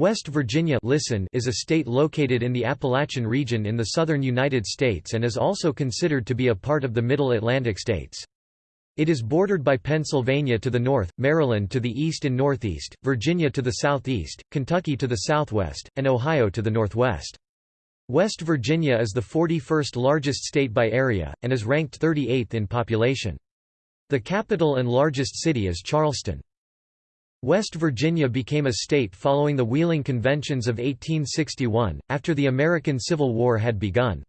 West Virginia listen is a state located in the Appalachian region in the southern United States and is also considered to be a part of the Middle Atlantic states. It is bordered by Pennsylvania to the north, Maryland to the east and northeast, Virginia to the southeast, Kentucky to the southwest, and Ohio to the northwest. West Virginia is the 41st largest state by area, and is ranked 38th in population. The capital and largest city is Charleston. West Virginia became a state following the Wheeling Conventions of 1861, after the American Civil War had begun.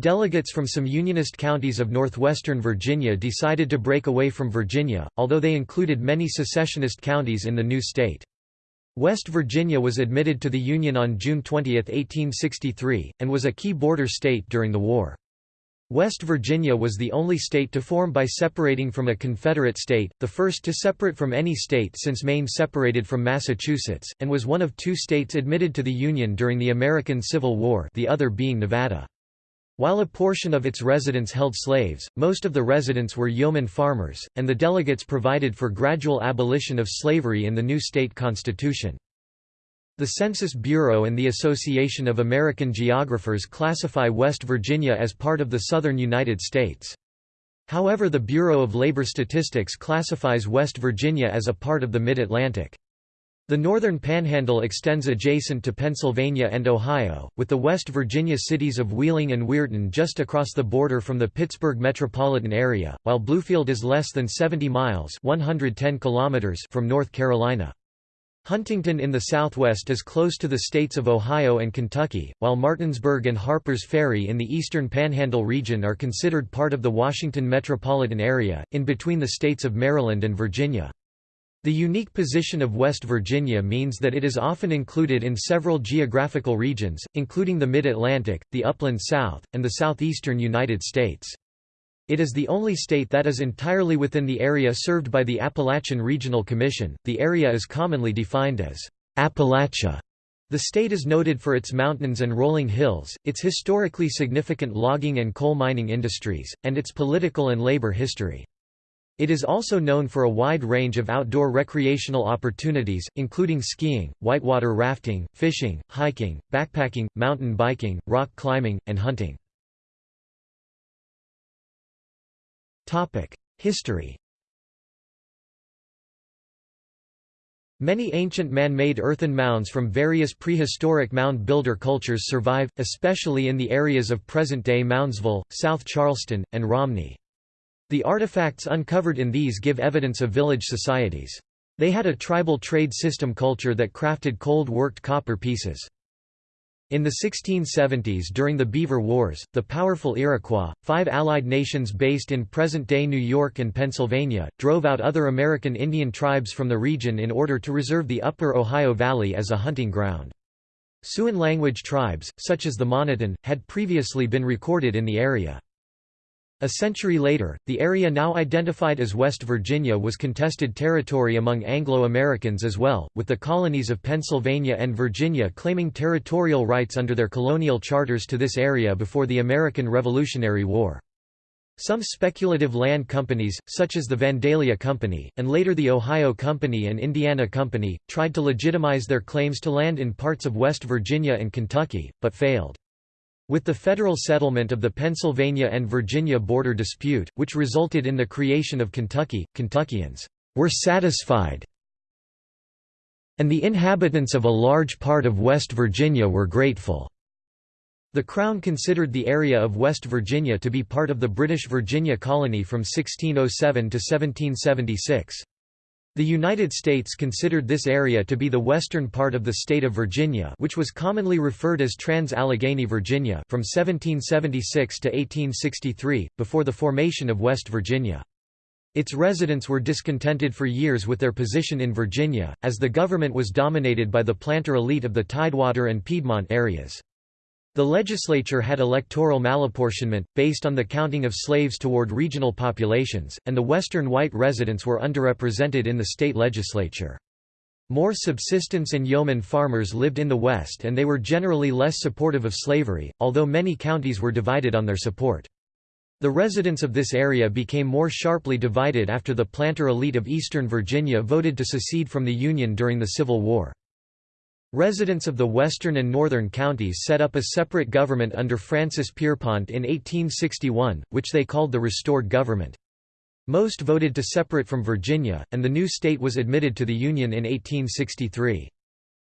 Delegates from some Unionist counties of northwestern Virginia decided to break away from Virginia, although they included many secessionist counties in the new state. West Virginia was admitted to the Union on June 20, 1863, and was a key border state during the war. West Virginia was the only state to form by separating from a Confederate state, the first to separate from any state since Maine separated from Massachusetts, and was one of two states admitted to the Union during the American Civil War the other being Nevada. While a portion of its residents held slaves, most of the residents were yeoman farmers, and the delegates provided for gradual abolition of slavery in the new state constitution. The Census Bureau and the Association of American Geographers classify West Virginia as part of the southern United States. However the Bureau of Labor Statistics classifies West Virginia as a part of the Mid-Atlantic. The northern panhandle extends adjacent to Pennsylvania and Ohio, with the West Virginia cities of Wheeling and Weirton just across the border from the Pittsburgh metropolitan area, while Bluefield is less than 70 miles 110 kilometers from North Carolina. Huntington in the southwest is close to the states of Ohio and Kentucky, while Martinsburg and Harpers Ferry in the eastern Panhandle region are considered part of the Washington metropolitan area, in between the states of Maryland and Virginia. The unique position of West Virginia means that it is often included in several geographical regions, including the Mid-Atlantic, the Upland South, and the southeastern United States. It is the only state that is entirely within the area served by the Appalachian Regional Commission. The area is commonly defined as Appalachia. The state is noted for its mountains and rolling hills, its historically significant logging and coal mining industries, and its political and labor history. It is also known for a wide range of outdoor recreational opportunities, including skiing, whitewater rafting, fishing, hiking, backpacking, mountain biking, rock climbing, and hunting. History Many ancient man-made earthen mounds from various prehistoric mound builder cultures survive, especially in the areas of present-day Moundsville, South Charleston, and Romney. The artifacts uncovered in these give evidence of village societies. They had a tribal trade system culture that crafted cold-worked copper pieces. In the 1670s during the Beaver Wars, the powerful Iroquois, five allied nations based in present-day New York and Pennsylvania, drove out other American Indian tribes from the region in order to reserve the upper Ohio Valley as a hunting ground. Siouan language tribes, such as the Moniton, had previously been recorded in the area. A century later, the area now identified as West Virginia was contested territory among Anglo-Americans as well, with the colonies of Pennsylvania and Virginia claiming territorial rights under their colonial charters to this area before the American Revolutionary War. Some speculative land companies, such as the Vandalia Company, and later the Ohio Company and Indiana Company, tried to legitimize their claims to land in parts of West Virginia and Kentucky, but failed. With the federal settlement of the Pennsylvania and Virginia border dispute, which resulted in the creation of Kentucky, Kentuckians were satisfied and the inhabitants of a large part of West Virginia were grateful. The Crown considered the area of West Virginia to be part of the British Virginia colony from 1607 to 1776. The United States considered this area to be the western part of the state of Virginia which was commonly referred as Trans-Allegheny Virginia from 1776 to 1863, before the formation of West Virginia. Its residents were discontented for years with their position in Virginia, as the government was dominated by the planter elite of the Tidewater and Piedmont areas. The legislature had electoral malapportionment, based on the counting of slaves toward regional populations, and the western white residents were underrepresented in the state legislature. More subsistence and yeoman farmers lived in the West and they were generally less supportive of slavery, although many counties were divided on their support. The residents of this area became more sharply divided after the planter elite of eastern Virginia voted to secede from the Union during the Civil War. Residents of the western and northern counties set up a separate government under Francis Pierpont in 1861, which they called the Restored Government. Most voted to separate from Virginia, and the new state was admitted to the Union in 1863.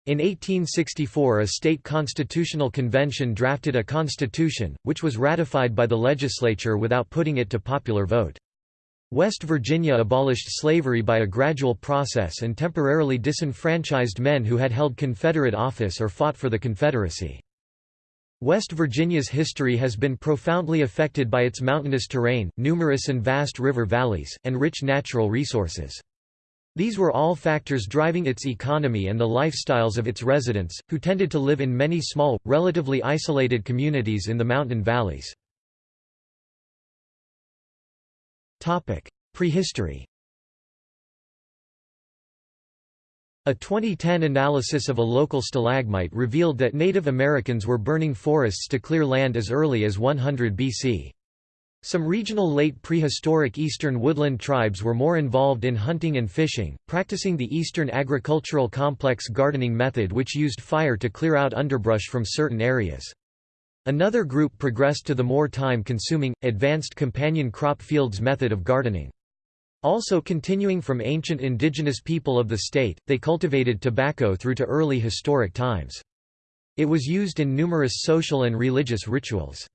In 1864 a state constitutional convention drafted a constitution, which was ratified by the legislature without putting it to popular vote. West Virginia abolished slavery by a gradual process and temporarily disenfranchised men who had held Confederate office or fought for the Confederacy. West Virginia's history has been profoundly affected by its mountainous terrain, numerous and vast river valleys, and rich natural resources. These were all factors driving its economy and the lifestyles of its residents, who tended to live in many small, relatively isolated communities in the mountain valleys. Prehistory A 2010 analysis of a local stalagmite revealed that Native Americans were burning forests to clear land as early as 100 BC. Some regional late prehistoric eastern woodland tribes were more involved in hunting and fishing, practicing the eastern agricultural complex gardening method which used fire to clear out underbrush from certain areas. Another group progressed to the more time-consuming, advanced companion crop fields method of gardening. Also continuing from ancient indigenous people of the state, they cultivated tobacco through to early historic times. It was used in numerous social and religious rituals.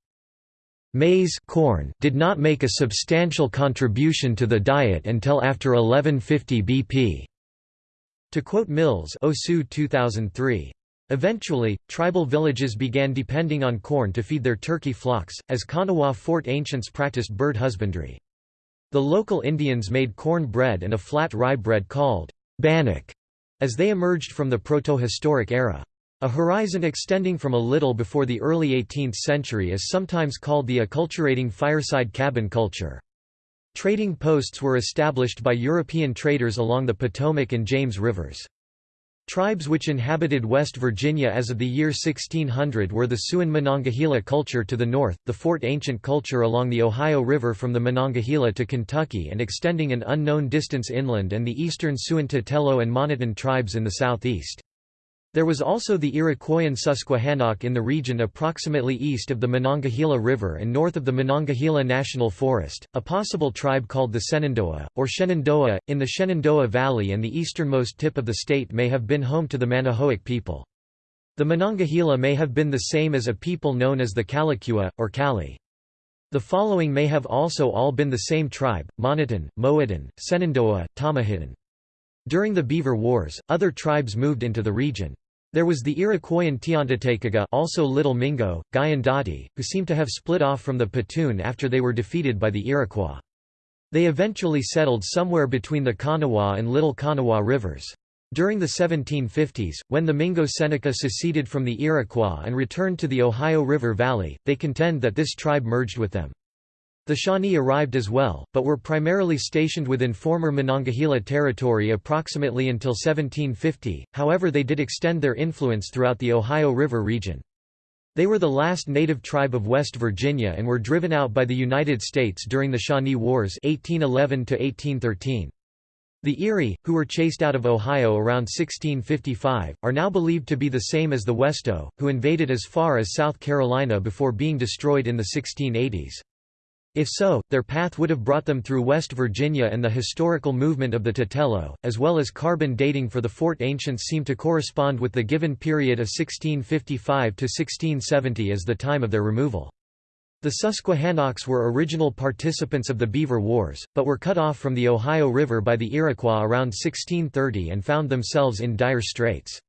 Maize corn did not make a substantial contribution to the diet until after 1150 BP. To quote Mills Osu 2003. Eventually, tribal villages began depending on corn to feed their turkey flocks, as Kanawha Fort ancients practiced bird husbandry. The local Indians made corn bread and a flat rye bread called bannock as they emerged from the protohistoric era. A horizon extending from a little before the early 18th century is sometimes called the acculturating fireside cabin culture. Trading posts were established by European traders along the Potomac and James rivers. Tribes which inhabited West Virginia as of the year 1600 were the Siouan Monongahela culture to the north, the Fort Ancient culture along the Ohio River from the Monongahela to Kentucky and extending an unknown distance inland and the eastern Siouan and Moniton tribes in the southeast. There was also the Iroquoian Susquehannock in the region approximately east of the Monongahela River and north of the Monongahela National Forest, a possible tribe called the Shenandoah, or Shenandoah, in the Shenandoah Valley and the easternmost tip of the state may have been home to the Manahoic people. The Monongahela may have been the same as a people known as the Kalakua, or Kali. The following may have also all been the same tribe, Moniton, Mohiton, Senandoah, Tomahiton. During the Beaver Wars, other tribes moved into the region. There was the Iroquoian Tiantatecaga also Little Mingo, Guyandotte, who seem to have split off from the Petun after they were defeated by the Iroquois. They eventually settled somewhere between the Kanawha and Little Kanawha rivers. During the 1750s, when the Mingo Seneca seceded from the Iroquois and returned to the Ohio River Valley, they contend that this tribe merged with them. The Shawnee arrived as well, but were primarily stationed within former Monongahela territory approximately until 1750, however they did extend their influence throughout the Ohio River region. They were the last native tribe of West Virginia and were driven out by the United States during the Shawnee Wars 1811 -1813. The Erie, who were chased out of Ohio around 1655, are now believed to be the same as the Westo, who invaded as far as South Carolina before being destroyed in the 1680s. If so, their path would have brought them through West Virginia and the historical movement of the Tutelo, as well as carbon dating for the fort ancients seem to correspond with the given period of 1655 to 1670 as the time of their removal. The Susquehannocks were original participants of the Beaver Wars, but were cut off from the Ohio River by the Iroquois around 1630 and found themselves in dire straits.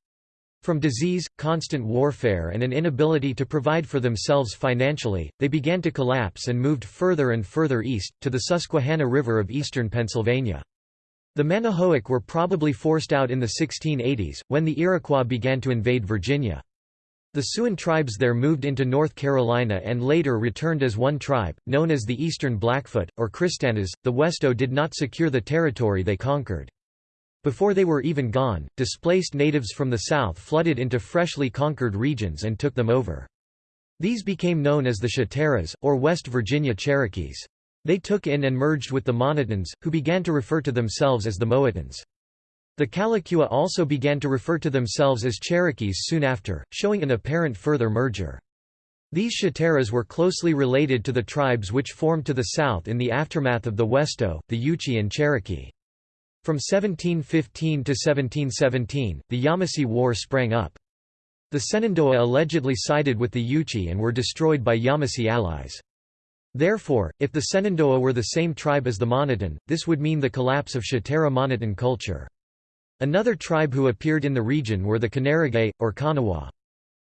From disease, constant warfare and an inability to provide for themselves financially, they began to collapse and moved further and further east, to the Susquehanna River of eastern Pennsylvania. The Manahoic were probably forced out in the 1680s, when the Iroquois began to invade Virginia. The Siouan tribes there moved into North Carolina and later returned as one tribe, known as the Eastern Blackfoot, or Christannas. The Westo did not secure the territory they conquered. Before they were even gone, displaced natives from the south flooded into freshly conquered regions and took them over. These became known as the Chateras, or West Virginia Cherokees. They took in and merged with the Monitans, who began to refer to themselves as the Mohitans. The Kalakua also began to refer to themselves as Cherokees soon after, showing an apparent further merger. These Shateras were closely related to the tribes which formed to the south in the aftermath of the Westo, the Yuchi and Cherokee. From 1715 to 1717, the Yamasee War sprang up. The Senandoah allegedly sided with the Yuchi and were destroyed by Yamasee allies. Therefore, if the Senandoah were the same tribe as the Moniton, this would mean the collapse of Shatera Moniton culture. Another tribe who appeared in the region were the Canarigay, or Kanawha.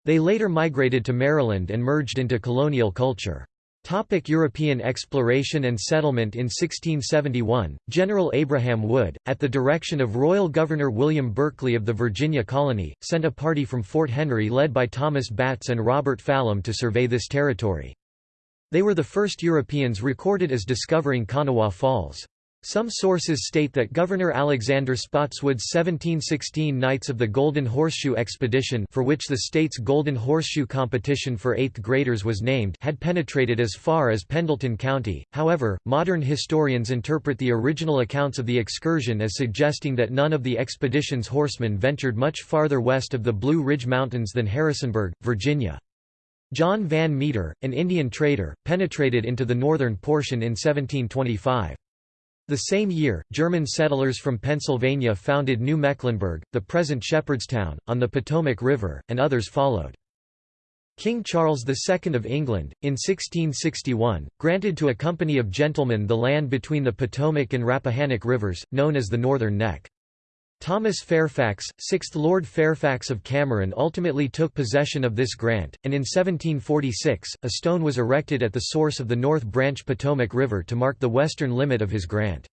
They later migrated to Maryland and merged into colonial culture. Topic European exploration and settlement In 1671, General Abraham Wood, at the direction of Royal Governor William Berkeley of the Virginia colony, sent a party from Fort Henry led by Thomas Batts and Robert Fallam to survey this territory. They were the first Europeans recorded as discovering Kanawha Falls. Some sources state that Governor Alexander Spotswood's 1716 Knights of the Golden Horseshoe Expedition for which the state's Golden Horseshoe competition for eighth graders was named had penetrated as far as Pendleton County, however, modern historians interpret the original accounts of the excursion as suggesting that none of the expedition's horsemen ventured much farther west of the Blue Ridge Mountains than Harrisonburg, Virginia. John Van Meter, an Indian trader, penetrated into the northern portion in 1725. The same year, German settlers from Pennsylvania founded New Mecklenburg, the present Shepherdstown, on the Potomac River, and others followed. King Charles II of England, in 1661, granted to a company of gentlemen the land between the Potomac and Rappahannock rivers, known as the Northern Neck. Thomas Fairfax, 6th Lord Fairfax of Cameron ultimately took possession of this grant, and in 1746, a stone was erected at the source of the North Branch Potomac River to mark the western limit of his grant.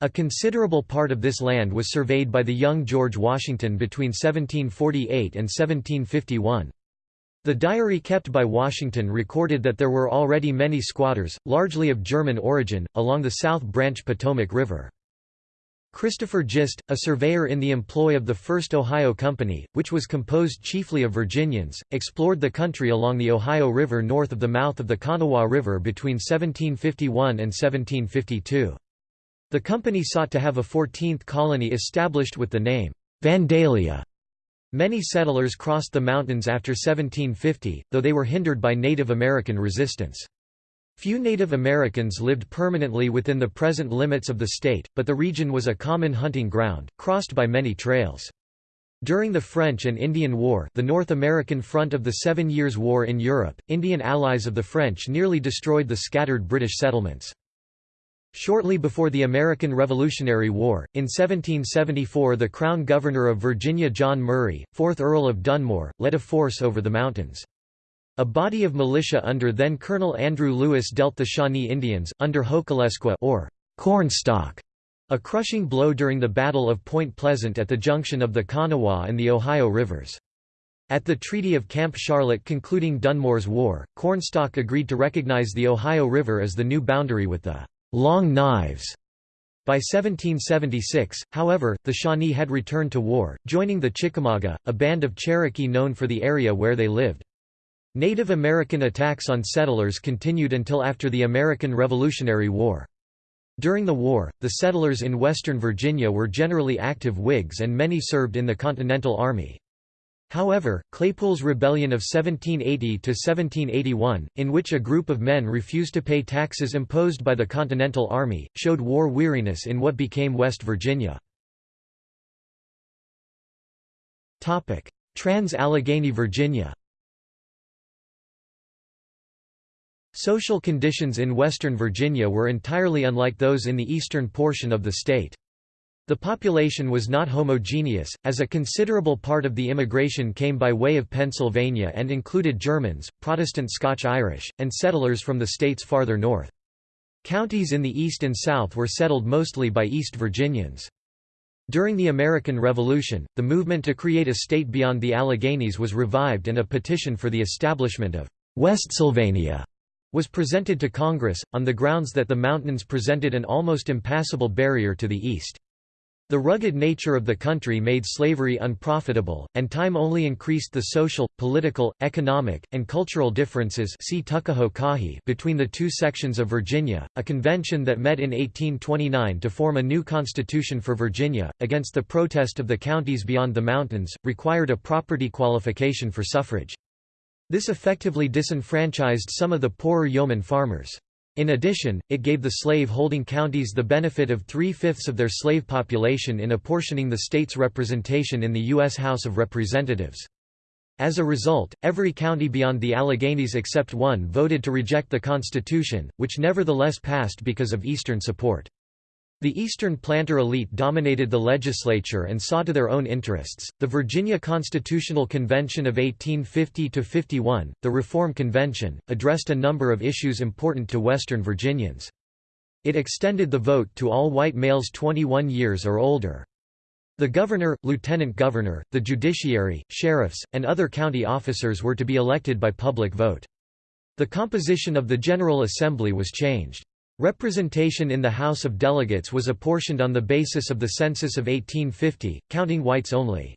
A considerable part of this land was surveyed by the young George Washington between 1748 and 1751. The diary kept by Washington recorded that there were already many squatters, largely of German origin, along the South Branch Potomac River. Christopher Gist, a surveyor in the employ of the First Ohio Company, which was composed chiefly of Virginians, explored the country along the Ohio River north of the mouth of the Kanawha River between 1751 and 1752. The company sought to have a 14th colony established with the name, Vandalia. Many settlers crossed the mountains after 1750, though they were hindered by Native American resistance. Few Native Americans lived permanently within the present limits of the state, but the region was a common hunting ground, crossed by many trails. During the French and Indian War the North American front of the Seven Years' War in Europe, Indian allies of the French nearly destroyed the scattered British settlements. Shortly before the American Revolutionary War, in 1774 the Crown Governor of Virginia John Murray, 4th Earl of Dunmore, led a force over the mountains. A body of militia under then Colonel Andrew Lewis dealt the Shawnee Indians, under Hokulesqua or Cornstalk, a crushing blow during the Battle of Point Pleasant at the junction of the Kanawha and the Ohio rivers. At the Treaty of Camp Charlotte concluding Dunmore's War, Cornstalk agreed to recognize the Ohio River as the new boundary with the Long Knives. By 1776, however, the Shawnee had returned to war, joining the Chickamauga, a band of Cherokee known for the area where they lived. Native American attacks on settlers continued until after the American Revolutionary War. During the war, the settlers in western Virginia were generally active Whigs and many served in the Continental Army. However, Claypool's rebellion of 1780–1781, in which a group of men refused to pay taxes imposed by the Continental Army, showed war weariness in what became West Virginia. Trans-Allegheny Virginia Social conditions in western Virginia were entirely unlike those in the eastern portion of the state. The population was not homogeneous, as a considerable part of the immigration came by way of Pennsylvania and included Germans, Protestant Scotch-Irish, and settlers from the states farther north. Counties in the east and south were settled mostly by East Virginians. During the American Revolution, the movement to create a state beyond the Alleghenies was revived and a petition for the establishment of Westsylvania was presented to Congress, on the grounds that the mountains presented an almost impassable barrier to the east. The rugged nature of the country made slavery unprofitable, and time only increased the social, political, economic, and cultural differences see Tuckahoe between the two sections of Virginia. A convention that met in 1829 to form a new constitution for Virginia, against the protest of the counties beyond the mountains, required a property qualification for suffrage. This effectively disenfranchised some of the poorer yeoman farmers. In addition, it gave the slave-holding counties the benefit of three-fifths of their slave population in apportioning the state's representation in the U.S. House of Representatives. As a result, every county beyond the Alleghanies except one voted to reject the Constitution, which nevertheless passed because of Eastern support. The Eastern planter elite dominated the legislature and saw to their own interests. The Virginia Constitutional Convention of 1850 51, the Reform Convention, addressed a number of issues important to Western Virginians. It extended the vote to all white males 21 years or older. The governor, lieutenant governor, the judiciary, sheriffs, and other county officers were to be elected by public vote. The composition of the General Assembly was changed. Representation in the House of Delegates was apportioned on the basis of the census of 1850, counting whites only.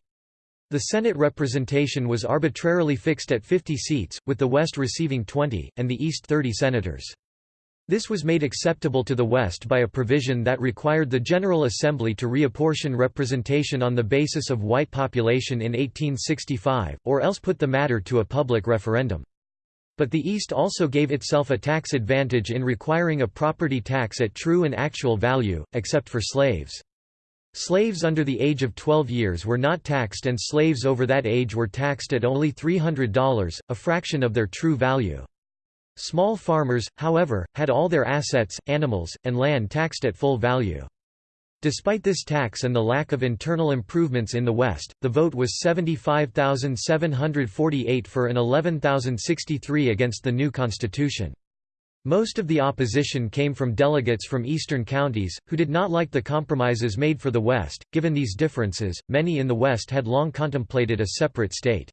The Senate representation was arbitrarily fixed at 50 seats, with the West receiving 20, and the East 30 senators. This was made acceptable to the West by a provision that required the General Assembly to reapportion representation on the basis of white population in 1865, or else put the matter to a public referendum. But the East also gave itself a tax advantage in requiring a property tax at true and actual value, except for slaves. Slaves under the age of 12 years were not taxed and slaves over that age were taxed at only $300, a fraction of their true value. Small farmers, however, had all their assets, animals, and land taxed at full value. Despite this tax and the lack of internal improvements in the West, the vote was 75,748 for and 11,063 against the new constitution. Most of the opposition came from delegates from eastern counties, who did not like the compromises made for the West. Given these differences, many in the West had long contemplated a separate state.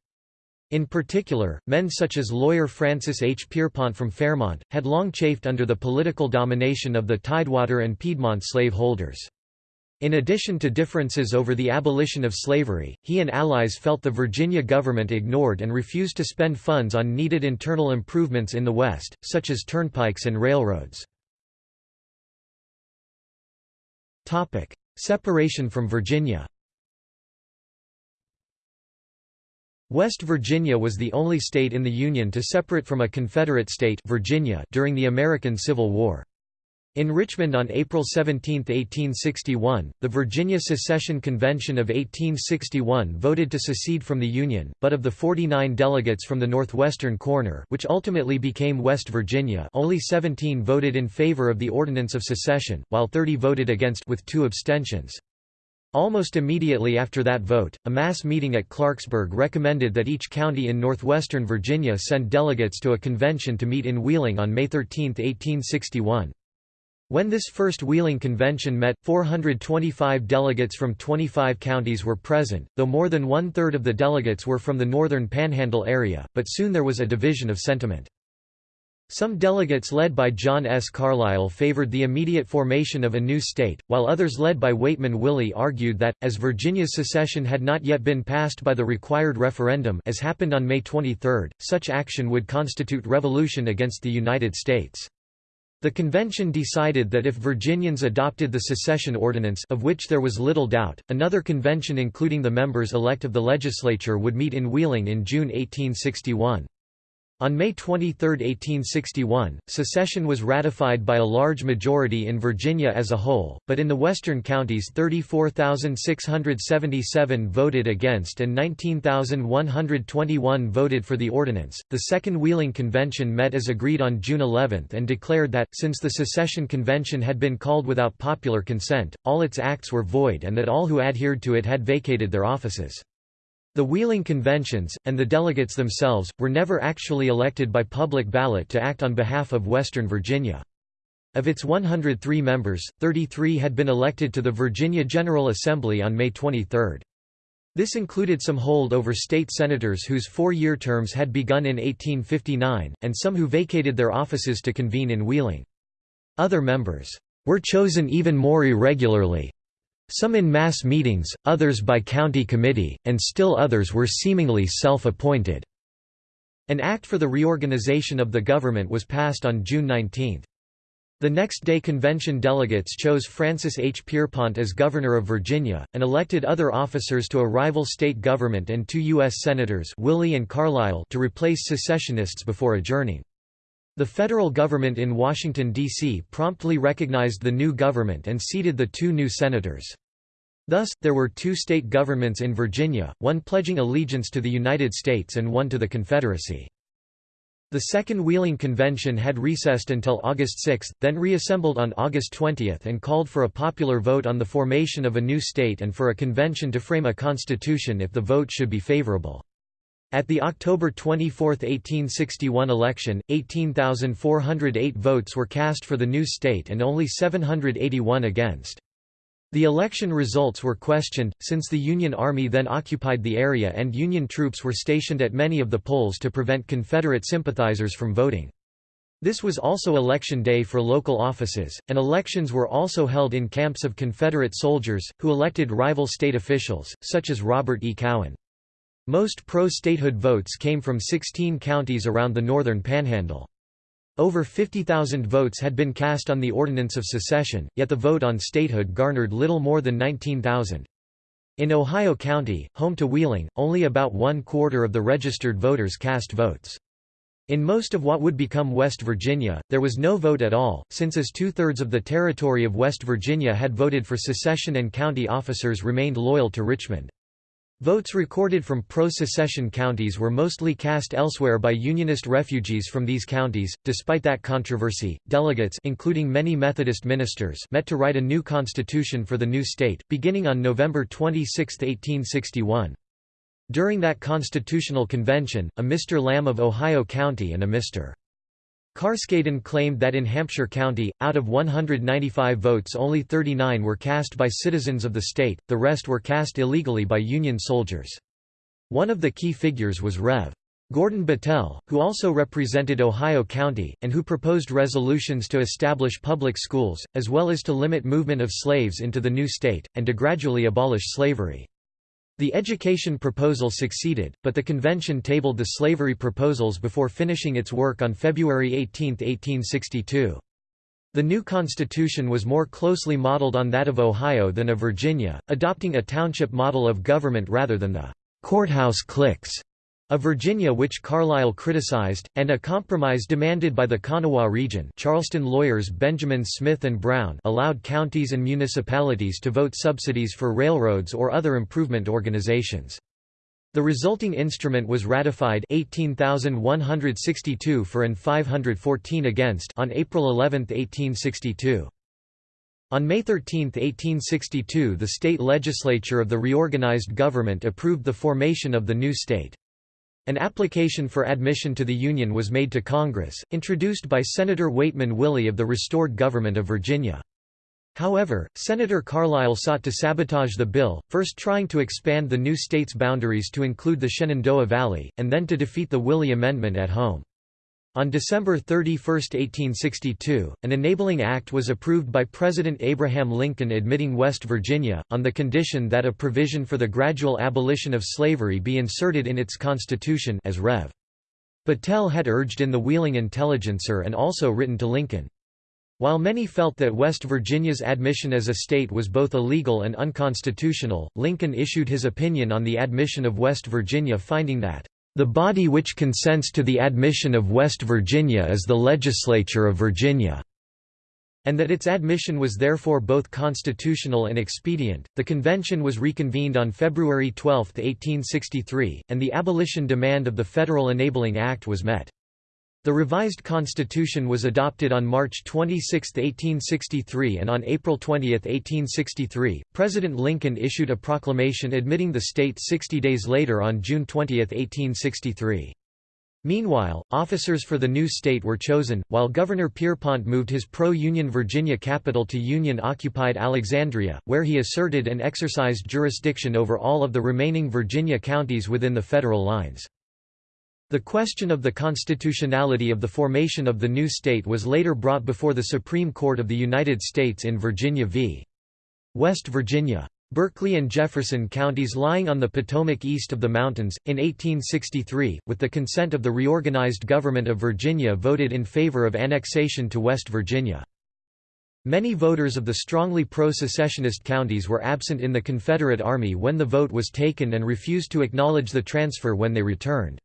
In particular, men such as lawyer Francis H. Pierpont from Fairmont, had long chafed under the political domination of the Tidewater and Piedmont slaveholders. In addition to differences over the abolition of slavery, he and allies felt the Virginia government ignored and refused to spend funds on needed internal improvements in the West, such as turnpikes and railroads. Separation from Virginia West Virginia was the only state in the Union to separate from a Confederate state Virginia during the American Civil War. In Richmond on April 17, 1861, the Virginia Secession Convention of 1861 voted to secede from the Union, but of the 49 delegates from the northwestern corner which ultimately became West Virginia only 17 voted in favor of the Ordinance of Secession, while 30 voted against with two abstentions. Almost immediately after that vote, a mass meeting at Clarksburg recommended that each county in northwestern Virginia send delegates to a convention to meet in Wheeling on May 13, 1861. When this first Wheeling Convention met, 425 delegates from 25 counties were present, though more than one-third of the delegates were from the northern Panhandle area, but soon there was a division of sentiment. Some delegates led by John S. Carlisle favored the immediate formation of a new state, while others led by Waitman Willey argued that, as Virginia's secession had not yet been passed by the required referendum as happened on May 23, such action would constitute revolution against the United States. The convention decided that if Virginians adopted the secession ordinance of which there was little doubt, another convention including the members elect of the legislature would meet in Wheeling in June 1861. On May 23, 1861, secession was ratified by a large majority in Virginia as a whole, but in the western counties 34,677 voted against and 19,121 voted for the ordinance. The Second Wheeling Convention met as agreed on June 11 and declared that, since the secession convention had been called without popular consent, all its acts were void and that all who adhered to it had vacated their offices. The Wheeling Conventions, and the delegates themselves, were never actually elected by public ballot to act on behalf of Western Virginia. Of its 103 members, 33 had been elected to the Virginia General Assembly on May 23. This included some holdover state senators whose four-year terms had begun in 1859, and some who vacated their offices to convene in Wheeling. Other members were chosen even more irregularly, Some in mass meetings, others by county committee, and still others were seemingly self-appointed." An act for the reorganization of the government was passed on June 19. The next day convention delegates chose Francis H. Pierpont as governor of Virginia, and elected other officers to a rival state government and two U.S. Senators Willey and Carlisle to replace secessionists before adjourning. The federal government in Washington, D.C. promptly recognized the new government and seated the two new senators. Thus, there were two state governments in Virginia, one pledging allegiance to the United States and one to the Confederacy. The Second Wheeling Convention had recessed until August 6, then reassembled on August 20 and called for a popular vote on the formation of a new state and for a convention to frame a constitution if the vote should be favorable. At the October 24, 1861 election, 18,408 votes were cast for the new state and only 781 against. The election results were questioned, since the Union Army then occupied the area and Union troops were stationed at many of the polls to prevent Confederate sympathizers from voting. This was also election day for local offices, and elections were also held in camps of Confederate soldiers, who elected rival state officials, such as Robert E. Cowan. Most pro-statehood votes came from 16 counties around the northern panhandle. Over 50,000 votes had been cast on the Ordinance of Secession, yet the vote on statehood garnered little more than 19,000. In Ohio County, home to Wheeling, only about one-quarter of the registered voters cast votes. In most of what would become West Virginia, there was no vote at all, since as two-thirds of the territory of West Virginia had voted for secession and county officers remained loyal to Richmond. Votes recorded from pro-secession counties were mostly cast elsewhere by Unionist refugees from these counties. Despite that controversy, delegates including many Methodist ministers met to write a new constitution for the new state, beginning on November 26, 1861. During that constitutional convention, a Mr. Lamb of Ohio County and a Mr. Carskaddon claimed that in Hampshire County, out of 195 votes only 39 were cast by citizens of the state, the rest were cast illegally by Union soldiers. One of the key figures was Rev. Gordon Battelle, who also represented Ohio County, and who proposed resolutions to establish public schools, as well as to limit movement of slaves into the new state, and to gradually abolish slavery. The education proposal succeeded, but the convention tabled the slavery proposals before finishing its work on February 18, 1862. The new constitution was more closely modeled on that of Ohio than of Virginia, adopting a township model of government rather than the courthouse cliques of Virginia which Carlisle criticized, and a compromise demanded by the Kanawha region Charleston lawyers Benjamin Smith and Brown allowed counties and municipalities to vote subsidies for railroads or other improvement organizations. The resulting instrument was ratified 18,162 for and 514 against on April 11, 1862. On May 13, 1862 the state legislature of the reorganized government approved the formation of the new state. An application for admission to the Union was made to Congress, introduced by Senator Waitman Willey of the restored government of Virginia. However, Senator Carlisle sought to sabotage the bill, first trying to expand the new state's boundaries to include the Shenandoah Valley, and then to defeat the Willey Amendment at home. On December 31, 1862, an enabling act was approved by President Abraham Lincoln admitting West Virginia, on the condition that a provision for the gradual abolition of slavery be inserted in its constitution as Rev. Battelle had urged in the Wheeling Intelligencer and also written to Lincoln. While many felt that West Virginia's admission as a state was both illegal and unconstitutional, Lincoln issued his opinion on the admission of West Virginia finding that the body which consents to the admission of West Virginia is the Legislature of Virginia and that its admission was therefore both constitutional and expedient. The convention was reconvened on February 12, 1863, and the abolition demand of the Federal Enabling Act was met. The revised constitution was adopted on March 26, 1863 and on April 20, 1863, President Lincoln issued a proclamation admitting the state 60 days later on June 20, 1863. Meanwhile, officers for the new state were chosen, while Governor Pierpont moved his pro-Union Virginia capital to Union-occupied Alexandria, where he asserted and exercised jurisdiction over all of the remaining Virginia counties within the federal lines. The question of the constitutionality of the formation of the new state was later brought before the Supreme Court of the United States in Virginia v. West Virginia. Berkeley and Jefferson counties lying on the Potomac east of the mountains, in 1863, with the consent of the reorganized government of Virginia voted in favor of annexation to West Virginia. Many voters of the strongly pro-secessionist counties were absent in the Confederate Army when the vote was taken and refused to acknowledge the transfer when they returned.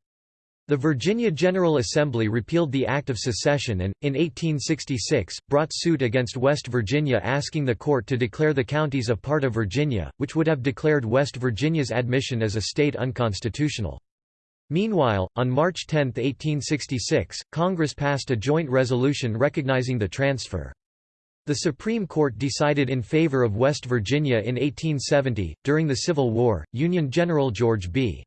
The Virginia General Assembly repealed the Act of Secession and, in 1866, brought suit against West Virginia asking the court to declare the counties a part of Virginia, which would have declared West Virginia's admission as a state unconstitutional. Meanwhile, on March 10, 1866, Congress passed a joint resolution recognizing the transfer. The Supreme Court decided in favor of West Virginia in 1870. During the Civil War, Union General George B.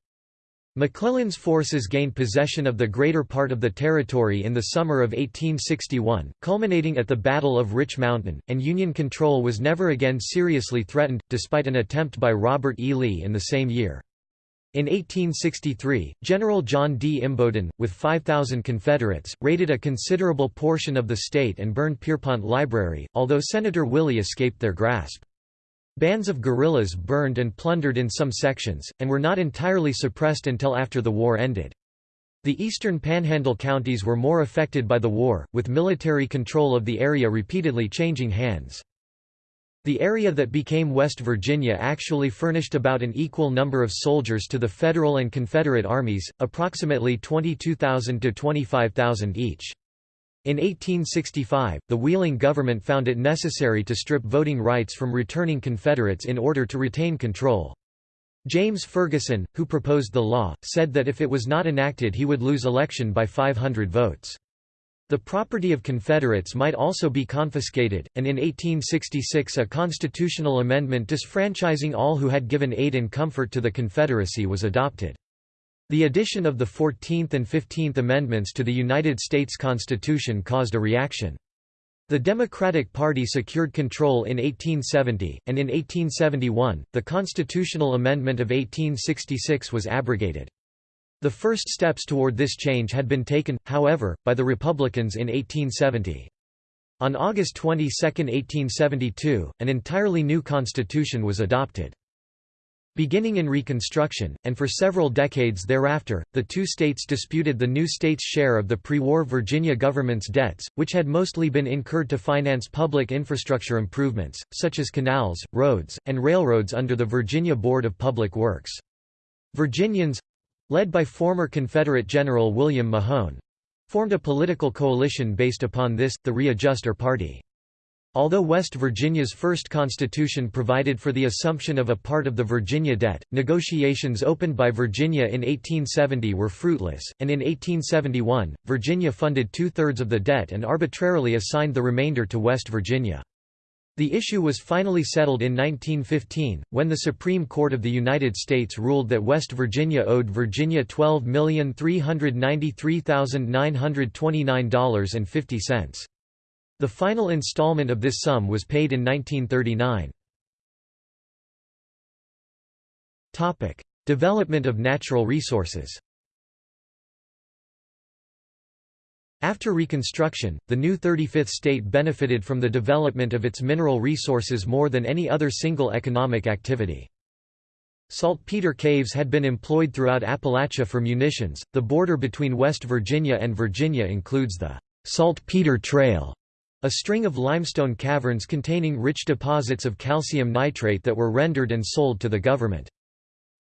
McClellan's forces gained possession of the greater part of the territory in the summer of 1861, culminating at the Battle of Rich Mountain, and Union control was never again seriously threatened, despite an attempt by Robert E. Lee in the same year. In 1863, General John D. Imboden, with 5,000 Confederates, raided a considerable portion of the state and burned Pierpont Library, although Senator Willey escaped their grasp. Bands of guerrillas burned and plundered in some sections, and were not entirely suppressed until after the war ended. The eastern panhandle counties were more affected by the war, with military control of the area repeatedly changing hands. The area that became West Virginia actually furnished about an equal number of soldiers to the Federal and Confederate armies, approximately 22,000 to 25,000 each. In 1865, the Wheeling government found it necessary to strip voting rights from returning Confederates in order to retain control. James Ferguson, who proposed the law, said that if it was not enacted he would lose election by 500 votes. The property of Confederates might also be confiscated, and in 1866 a constitutional amendment disfranchising all who had given aid and comfort to the Confederacy was adopted. The addition of the Fourteenth and Fifteenth Amendments to the United States Constitution caused a reaction. The Democratic Party secured control in 1870, and in 1871, the constitutional amendment of 1866 was abrogated. The first steps toward this change had been taken, however, by the Republicans in 1870. On August 22, 1872, an entirely new constitution was adopted. Beginning in Reconstruction, and for several decades thereafter, the two states disputed the new state's share of the pre-war Virginia government's debts, which had mostly been incurred to finance public infrastructure improvements, such as canals, roads, and railroads under the Virginia Board of Public Works. Virginians—led by former Confederate General William Mahone—formed a political coalition based upon this, the Readjuster Party. Although West Virginia's first constitution provided for the assumption of a part of the Virginia debt, negotiations opened by Virginia in 1870 were fruitless, and in 1871, Virginia funded two-thirds of the debt and arbitrarily assigned the remainder to West Virginia. The issue was finally settled in 1915, when the Supreme Court of the United States ruled that West Virginia owed Virginia $12,393,929.50. The final installment of this sum was paid in 1939. Development of natural resources After Reconstruction, the new 35th state benefited from the development of its mineral resources more than any other single economic activity. Saltpeter caves had been employed throughout Appalachia for munitions. The border between West Virginia and Virginia includes the Saltpeter Trail, a string of limestone caverns containing rich deposits of calcium nitrate that were rendered and sold to the government.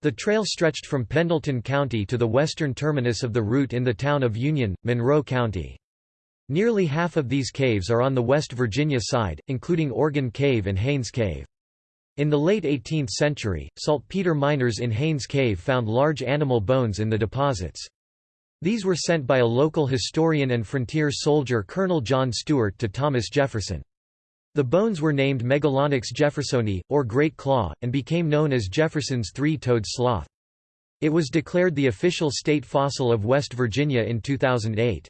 The trail stretched from Pendleton County to the western terminus of the route in the town of Union, Monroe County. Nearly half of these caves are on the West Virginia side, including Organ Cave and Haynes Cave. In the late 18th century, saltpeter miners in Haynes Cave found large animal bones in the deposits. These were sent by a local historian and frontier soldier Colonel John Stuart to Thomas Jefferson. The bones were named Megalonyx jeffersoni, or Great Claw, and became known as Jefferson's three-toed sloth. It was declared the official state fossil of West Virginia in 2008.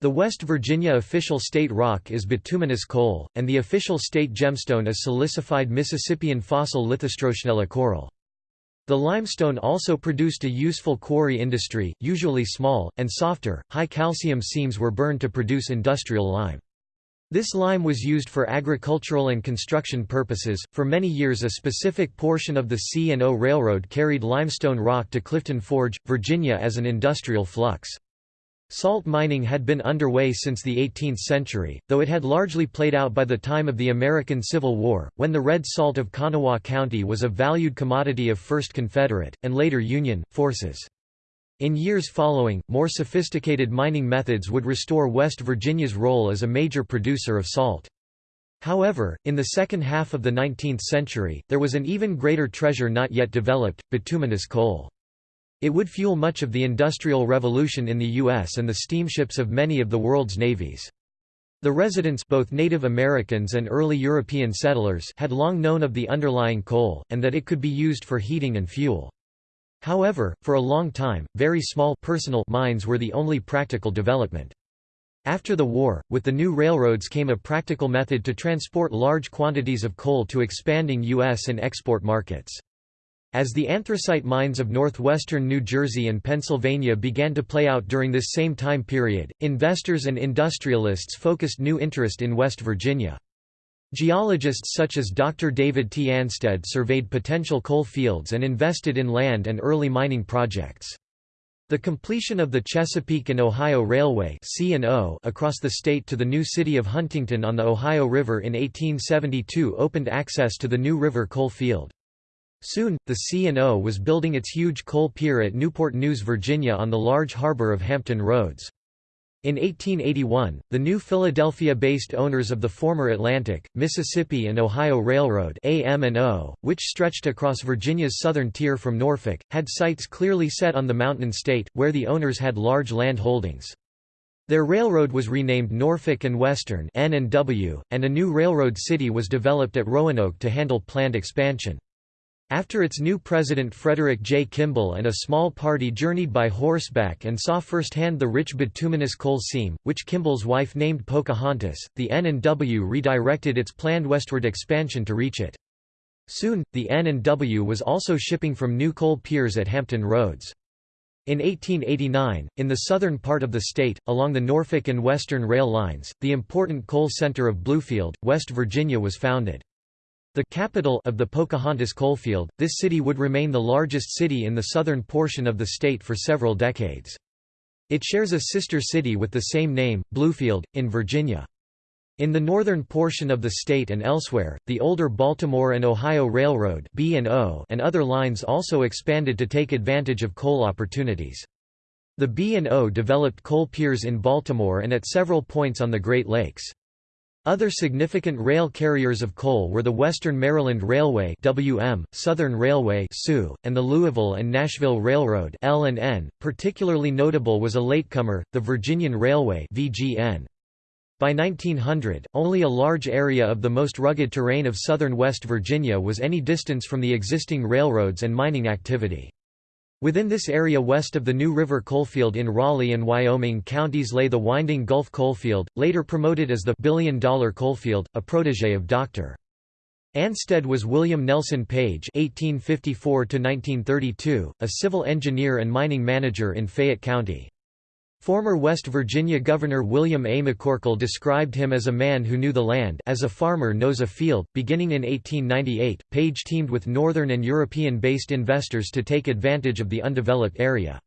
The West Virginia official state rock is bituminous coal, and the official state gemstone is silicified Mississippian fossil Lithostrotionella coral. The limestone also produced a useful quarry industry, usually small, and softer, high calcium seams were burned to produce industrial lime. This lime was used for agricultural and construction purposes. For many years, a specific portion of the C&O Railroad carried limestone rock to Clifton Forge, Virginia as an industrial flux. Salt mining had been underway since the 18th century, though it had largely played out by the time of the American Civil War, when the red salt of Kanawha County was a valued commodity of first Confederate, and later Union, forces. In years following, more sophisticated mining methods would restore West Virginia's role as a major producer of salt. However, in the second half of the 19th century, there was an even greater treasure not yet developed, bituminous coal. It would fuel much of the Industrial Revolution in the U.S. and the steamships of many of the world's navies. The residents both Native Americans and early European settlers had long known of the underlying coal, and that it could be used for heating and fuel. However, for a long time, very small personal mines were the only practical development. After the war, with the new railroads came a practical method to transport large quantities of coal to expanding U.S. and export markets. As the anthracite mines of northwestern New Jersey and Pennsylvania began to play out during this same time period, investors and industrialists focused new interest in West Virginia. Geologists such as Dr. David T. Ansted surveyed potential coal fields and invested in land and early mining projects. The completion of the Chesapeake and Ohio Railway across the state to the new city of Huntington on the Ohio River in 1872 opened access to the New River coal field. Soon, the C&O was building its huge coal pier at Newport News, Virginia on the large harbor of Hampton Roads. In 1881, the new Philadelphia-based owners of the former Atlantic, Mississippi and Ohio Railroad AM&O, which stretched across Virginia's southern tier from Norfolk, had sights clearly set on the mountain state, where the owners had large land holdings. Their railroad was renamed Norfolk and Western N&W, and a new railroad city was developed at Roanoke to handle planned expansion. After its new president Frederick J. Kimball and a small party journeyed by horseback and saw firsthand the rich bituminous coal seam, which Kimball's wife named Pocahontas, the N&W redirected its planned westward expansion to reach it. Soon, the N&W was also shipping from new coal piers at Hampton Roads. In 1889, in the southern part of the state, along the Norfolk and Western rail lines, the important coal center of Bluefield, West Virginia was founded. The capital of the Pocahontas coalfield, this city would remain the largest city in the southern portion of the state for several decades. It shares a sister city with the same name, Bluefield, in Virginia. In the northern portion of the state and elsewhere, the older Baltimore and Ohio Railroad and other lines also expanded to take advantage of coal opportunities. The B&O developed coal piers in Baltimore and at several points on the Great Lakes. Other significant rail carriers of coal were the Western Maryland Railway (WM), Southern Railway (SU), and the Louisville and Nashville Railroad (L&N). Particularly notable was a latecomer, the Virginian Railway (VGN). By 1900, only a large area of the most rugged terrain of southern West Virginia was any distance from the existing railroads and mining activity. Within this area west of the New River coalfield in Raleigh and Wyoming counties lay the Winding Gulf coalfield, later promoted as the Billion Dollar Coalfield, a protege of Dr. Ansted was William Nelson Page (1854–1932), a civil engineer and mining manager in Fayette County. Former West Virginia Governor William A. McCorkle described him as a man who knew the land as a farmer knows a field. Beginning in 1898, Page teamed with Northern and European-based investors to take advantage of the undeveloped area.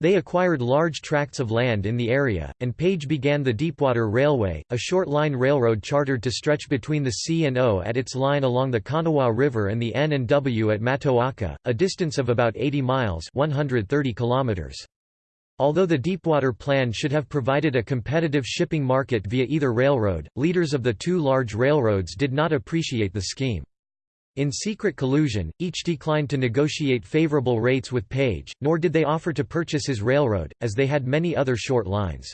They acquired large tracts of land in the area, and Page began the Deepwater Railway, a short-line railroad chartered to stretch between the C&O at its line along the Kanawha River and the N&W at Matoaka, a distance of about 80 miles 130 kilometers. Although the Deepwater Plan should have provided a competitive shipping market via either railroad, leaders of the two large railroads did not appreciate the scheme. In secret collusion, each declined to negotiate favorable rates with Page, nor did they offer to purchase his railroad, as they had many other short lines.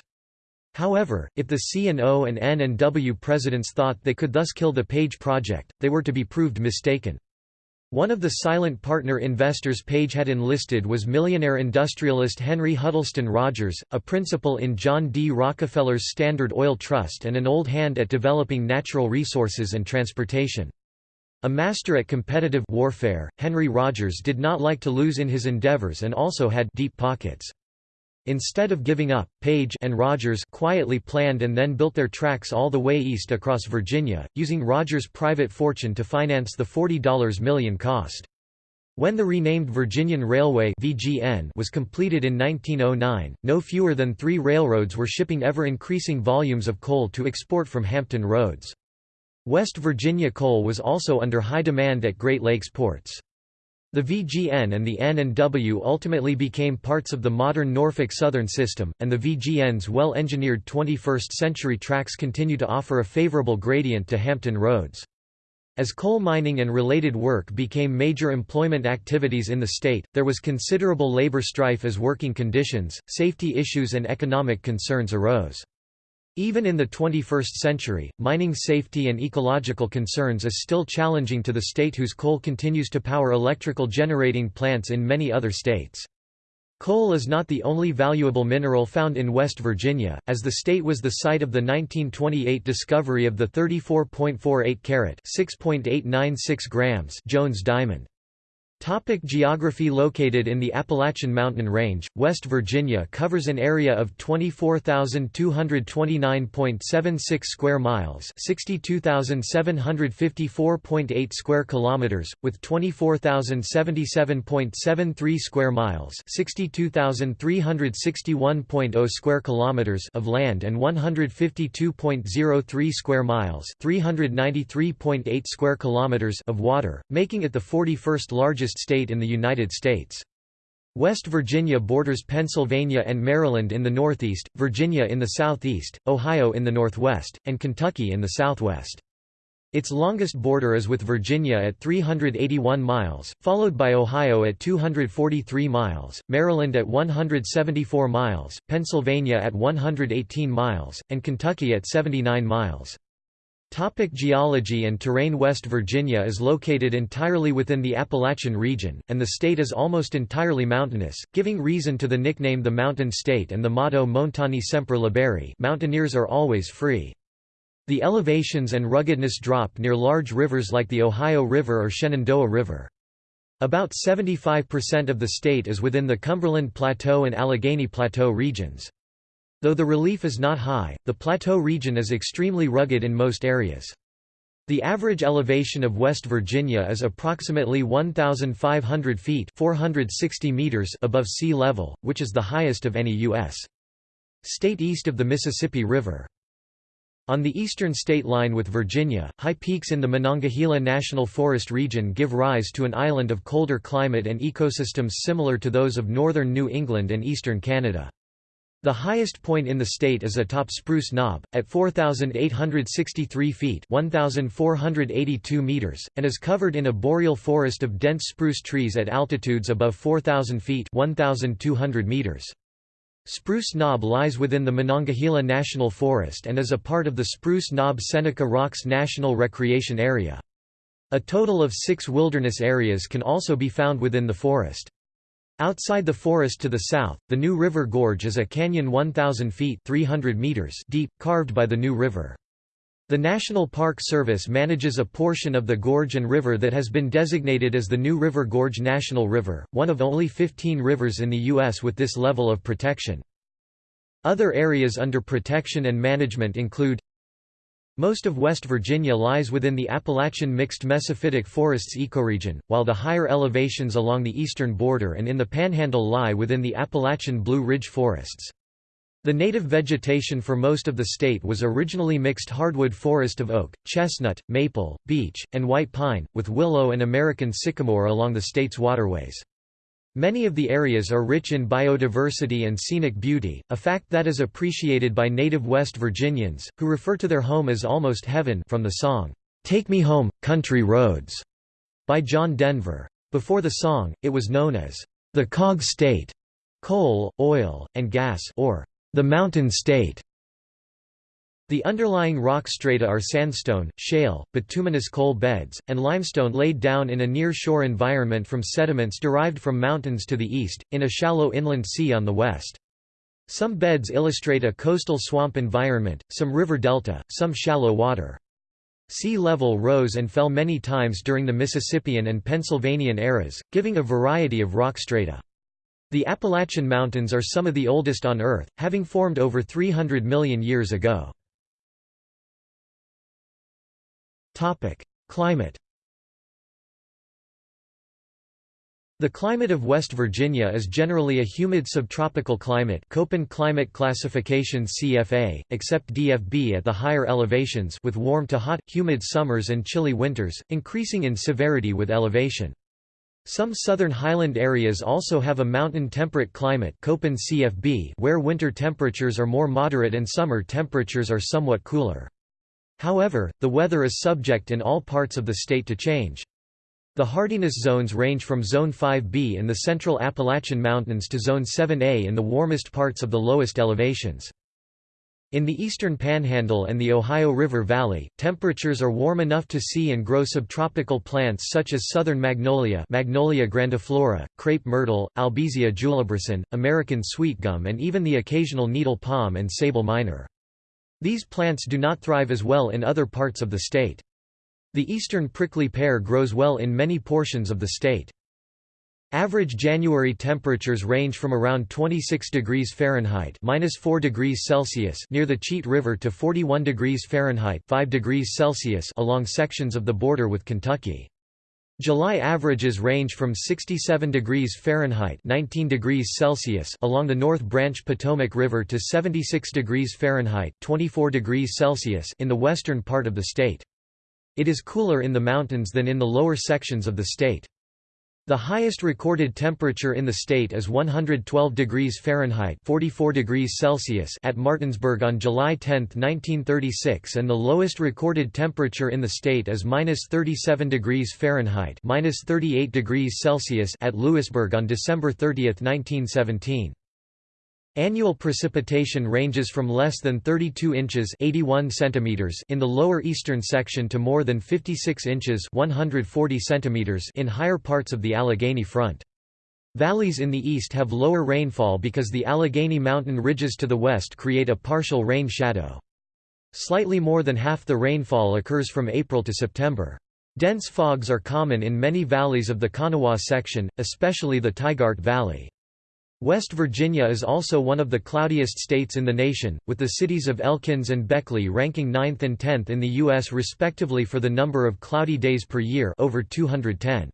However, if the C&O and N&W presidents thought they could thus kill the Page project, they were to be proved mistaken. One of the silent partner investors Page had enlisted was millionaire industrialist Henry Huddleston Rogers, a principal in John D. Rockefeller's Standard Oil Trust and an old hand at developing natural resources and transportation. A master at competitive warfare, Henry Rogers did not like to lose in his endeavors and also had deep pockets. Instead of giving up, Page and Rogers quietly planned and then built their tracks all the way east across Virginia, using Rogers' private fortune to finance the $40 million cost. When the renamed Virginian Railway (VGN) was completed in 1909, no fewer than three railroads were shipping ever-increasing volumes of coal to export from Hampton Roads. West Virginia coal was also under high demand at Great Lakes ports. The VGN and the N&W ultimately became parts of the modern Norfolk Southern system, and the VGN's well-engineered 21st-century tracks continue to offer a favorable gradient to Hampton Roads. As coal mining and related work became major employment activities in the state, there was considerable labor strife as working conditions, safety issues and economic concerns arose. Even in the 21st century, mining safety and ecological concerns is still challenging to the state whose coal continues to power electrical generating plants in many other states. Coal is not the only valuable mineral found in West Virginia, as the state was the site of the 1928 discovery of the 34.48 carat (6.896 grams) Jones diamond. Topic geography Located in the Appalachian Mountain Range, West Virginia covers an area of 24,229.76 square miles 62,754.8 square kilometers, with 24,077.73 square miles 62,361.0 square kilometers of land and 152.03 square miles 393.8 square kilometers of water, making it the 41st largest largest state in the United States. West Virginia borders Pennsylvania and Maryland in the northeast, Virginia in the southeast, Ohio in the northwest, and Kentucky in the southwest. Its longest border is with Virginia at 381 miles, followed by Ohio at 243 miles, Maryland at 174 miles, Pennsylvania at 118 miles, and Kentucky at 79 miles. Topic geology and terrain West Virginia is located entirely within the Appalachian region, and the state is almost entirely mountainous, giving reason to the nickname the Mountain State and the motto Montani Semper liberi mountaineers are always free. The elevations and ruggedness drop near large rivers like the Ohio River or Shenandoah River. About 75% of the state is within the Cumberland Plateau and Allegheny Plateau regions. Though the relief is not high, the plateau region is extremely rugged in most areas. The average elevation of West Virginia is approximately 1,500 feet 460 meters above sea level, which is the highest of any U.S. state east of the Mississippi River. On the eastern state line with Virginia, high peaks in the Monongahela National Forest region give rise to an island of colder climate and ecosystems similar to those of northern New England and eastern Canada. The highest point in the state is atop Spruce Knob, at 4,863 feet 1,482 meters, and is covered in a boreal forest of dense spruce trees at altitudes above 4,000 feet 1,200 meters. Spruce Knob lies within the Monongahela National Forest and is a part of the Spruce Knob Seneca Rocks National Recreation Area. A total of six wilderness areas can also be found within the forest. Outside the forest to the south, the New River Gorge is a canyon 1,000 feet 300 meters deep, carved by the New River. The National Park Service manages a portion of the gorge and river that has been designated as the New River Gorge National River, one of only 15 rivers in the U.S. with this level of protection. Other areas under protection and management include most of West Virginia lies within the Appalachian mixed mesophytic forests ecoregion, while the higher elevations along the eastern border and in the Panhandle lie within the Appalachian Blue Ridge forests. The native vegetation for most of the state was originally mixed hardwood forest of oak, chestnut, maple, beech, and white pine, with willow and American sycamore along the state's waterways. Many of the areas are rich in biodiversity and scenic beauty, a fact that is appreciated by native West Virginians, who refer to their home as almost heaven from the song, "'Take Me Home, Country Roads' by John Denver. Before the song, it was known as, "'the Cog State' coal, oil, and gas or "'the Mountain State' The underlying rock strata are sandstone, shale, bituminous coal beds, and limestone laid down in a near-shore environment from sediments derived from mountains to the east, in a shallow inland sea on the west. Some beds illustrate a coastal swamp environment, some river delta, some shallow water. Sea level rose and fell many times during the Mississippian and Pennsylvanian eras, giving a variety of rock strata. The Appalachian Mountains are some of the oldest on Earth, having formed over 300 million years ago. Climate The climate of West Virginia is generally a humid subtropical climate Köppen climate classification CFA, except DFB at the higher elevations with warm to hot, humid summers and chilly winters, increasing in severity with elevation. Some southern highland areas also have a mountain temperate climate Köppen CFB where winter temperatures are more moderate and summer temperatures are somewhat cooler. However, the weather is subject in all parts of the state to change. The hardiness zones range from Zone 5B in the central Appalachian Mountains to Zone 7A in the warmest parts of the lowest elevations. In the eastern panhandle and the Ohio River Valley, temperatures are warm enough to see and grow subtropical plants such as southern magnolia Magnolia grandiflora, crepe myrtle, Albizia julibrissin, American sweetgum and even the occasional needle palm and Sabal minor. These plants do not thrive as well in other parts of the state. The eastern prickly pear grows well in many portions of the state. Average January temperatures range from around 26 degrees Fahrenheit (-4 degrees Celsius) near the Cheat River to 41 degrees Fahrenheit (5 degrees Celsius) along sections of the border with Kentucky. July averages range from 67 degrees Fahrenheit 19 degrees Celsius along the North Branch Potomac River to 76 degrees Fahrenheit 24 degrees Celsius in the western part of the state. It is cooler in the mountains than in the lower sections of the state. The highest recorded temperature in the state is 112 degrees Fahrenheit 44 degrees Celsius at Martinsburg on July 10, 1936 and the lowest recorded temperature in the state is -37 degrees Fahrenheit -38 degrees Celsius at Lewisburg on December 30, 1917. Annual precipitation ranges from less than 32 inches 81 centimeters in the lower eastern section to more than 56 inches 140 centimeters in higher parts of the Allegheny Front. Valleys in the east have lower rainfall because the Allegheny mountain ridges to the west create a partial rain shadow. Slightly more than half the rainfall occurs from April to September. Dense fogs are common in many valleys of the Kanawha section, especially the Tygart Valley. West Virginia is also one of the cloudiest states in the nation, with the cities of Elkins and Beckley ranking 9th and 10th in the U.S. respectively for the number of cloudy days per year over 210.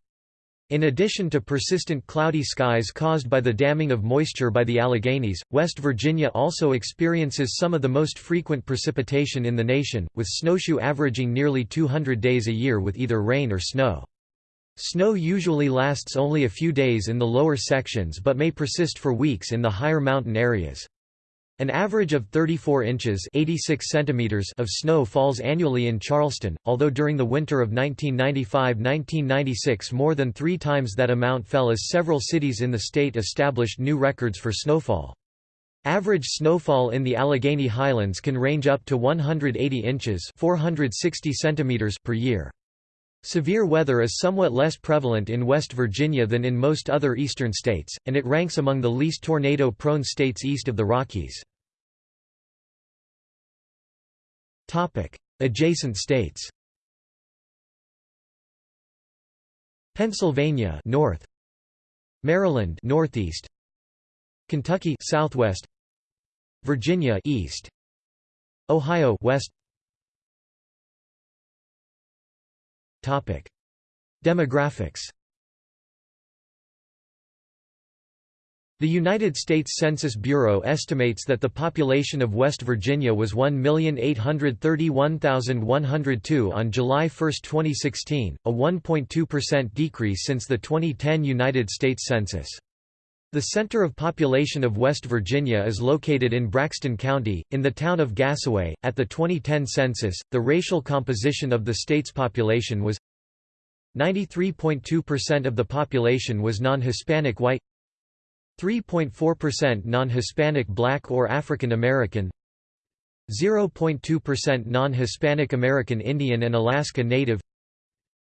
In addition to persistent cloudy skies caused by the damming of moisture by the Alleghenies, West Virginia also experiences some of the most frequent precipitation in the nation, with snowshoe averaging nearly 200 days a year with either rain or snow. Snow usually lasts only a few days in the lower sections but may persist for weeks in the higher mountain areas. An average of 34 inches 86 centimeters of snow falls annually in Charleston, although during the winter of 1995–1996 more than three times that amount fell as several cities in the state established new records for snowfall. Average snowfall in the Allegheny Highlands can range up to 180 inches 460 centimeters per year. Severe weather is somewhat less prevalent in West Virginia than in most other eastern states, and it ranks among the least tornado-prone states east of the Rockies. Adjacent states. Pennsylvania north. Maryland northeast. Kentucky southwest. Virginia east. Ohio west Topic: Demographics. The United States Census Bureau estimates that the population of West Virginia was 1,831,102 on July 1, 2016, a 1.2% decrease since the 2010 United States Census. The center of population of West Virginia is located in Braxton County, in the town of Gassaway. At the 2010 census, the racial composition of the state's population was 93.2% of the population was non-Hispanic white 3.4% non-Hispanic black or African American 0.2% non-Hispanic American Indian and Alaska Native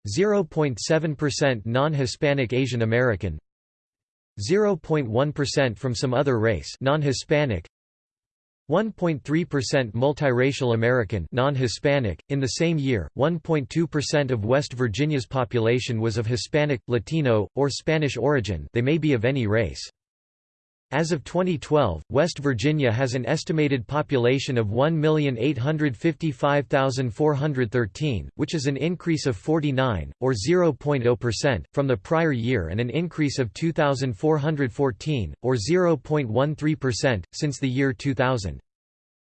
0.7% non-Hispanic Asian American 0.1% from some other race non-Hispanic 1.3% multiracial American non-Hispanic. In the same year, 1.2% of West Virginia's population was of Hispanic, Latino, or Spanish origin they may be of any race. As of 2012, West Virginia has an estimated population of 1,855,413, which is an increase of 49, or 0.0%, from the prior year and an increase of 2,414, or 0.13%, since the year 2000.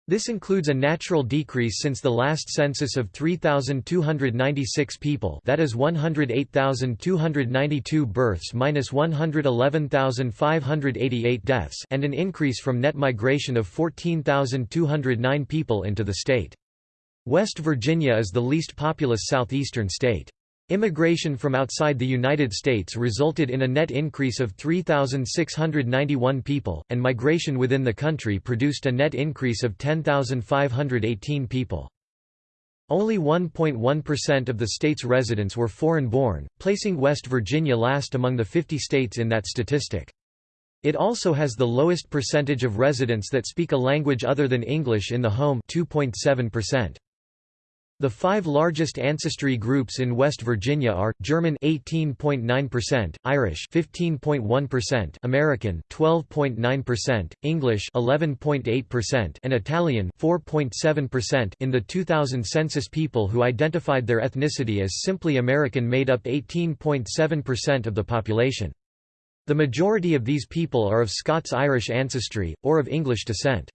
This includes a natural decrease since the last census of 3,296 people that is 108,292 births minus 111,588 deaths and an increase from net migration of 14,209 people into the state. West Virginia is the least populous southeastern state. Immigration from outside the United States resulted in a net increase of 3,691 people, and migration within the country produced a net increase of 10,518 people. Only 1.1% of the state's residents were foreign-born, placing West Virginia last among the 50 states in that statistic. It also has the lowest percentage of residents that speak a language other than English in the home 2.7%. The five largest ancestry groups in West Virginia are German 18.9%, Irish 15.1%, American 12.9%, English 11.8%, and Italian 4.7%. In the 2000 census, people who identified their ethnicity as simply American made up 18.7% of the population. The majority of these people are of Scots-Irish ancestry or of English descent.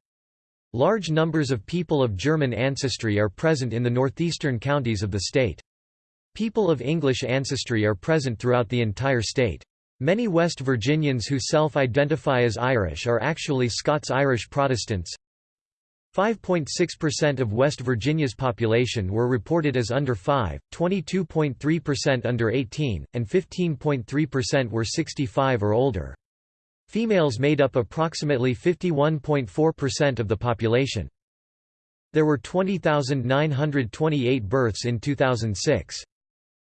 Large numbers of people of German ancestry are present in the northeastern counties of the state. People of English ancestry are present throughout the entire state. Many West Virginians who self-identify as Irish are actually Scots-Irish Protestants. 5.6% of West Virginia's population were reported as under 5, 22.3% under 18, and 15.3% were 65 or older. Females made up approximately 51.4% of the population. There were 20,928 births in 2006.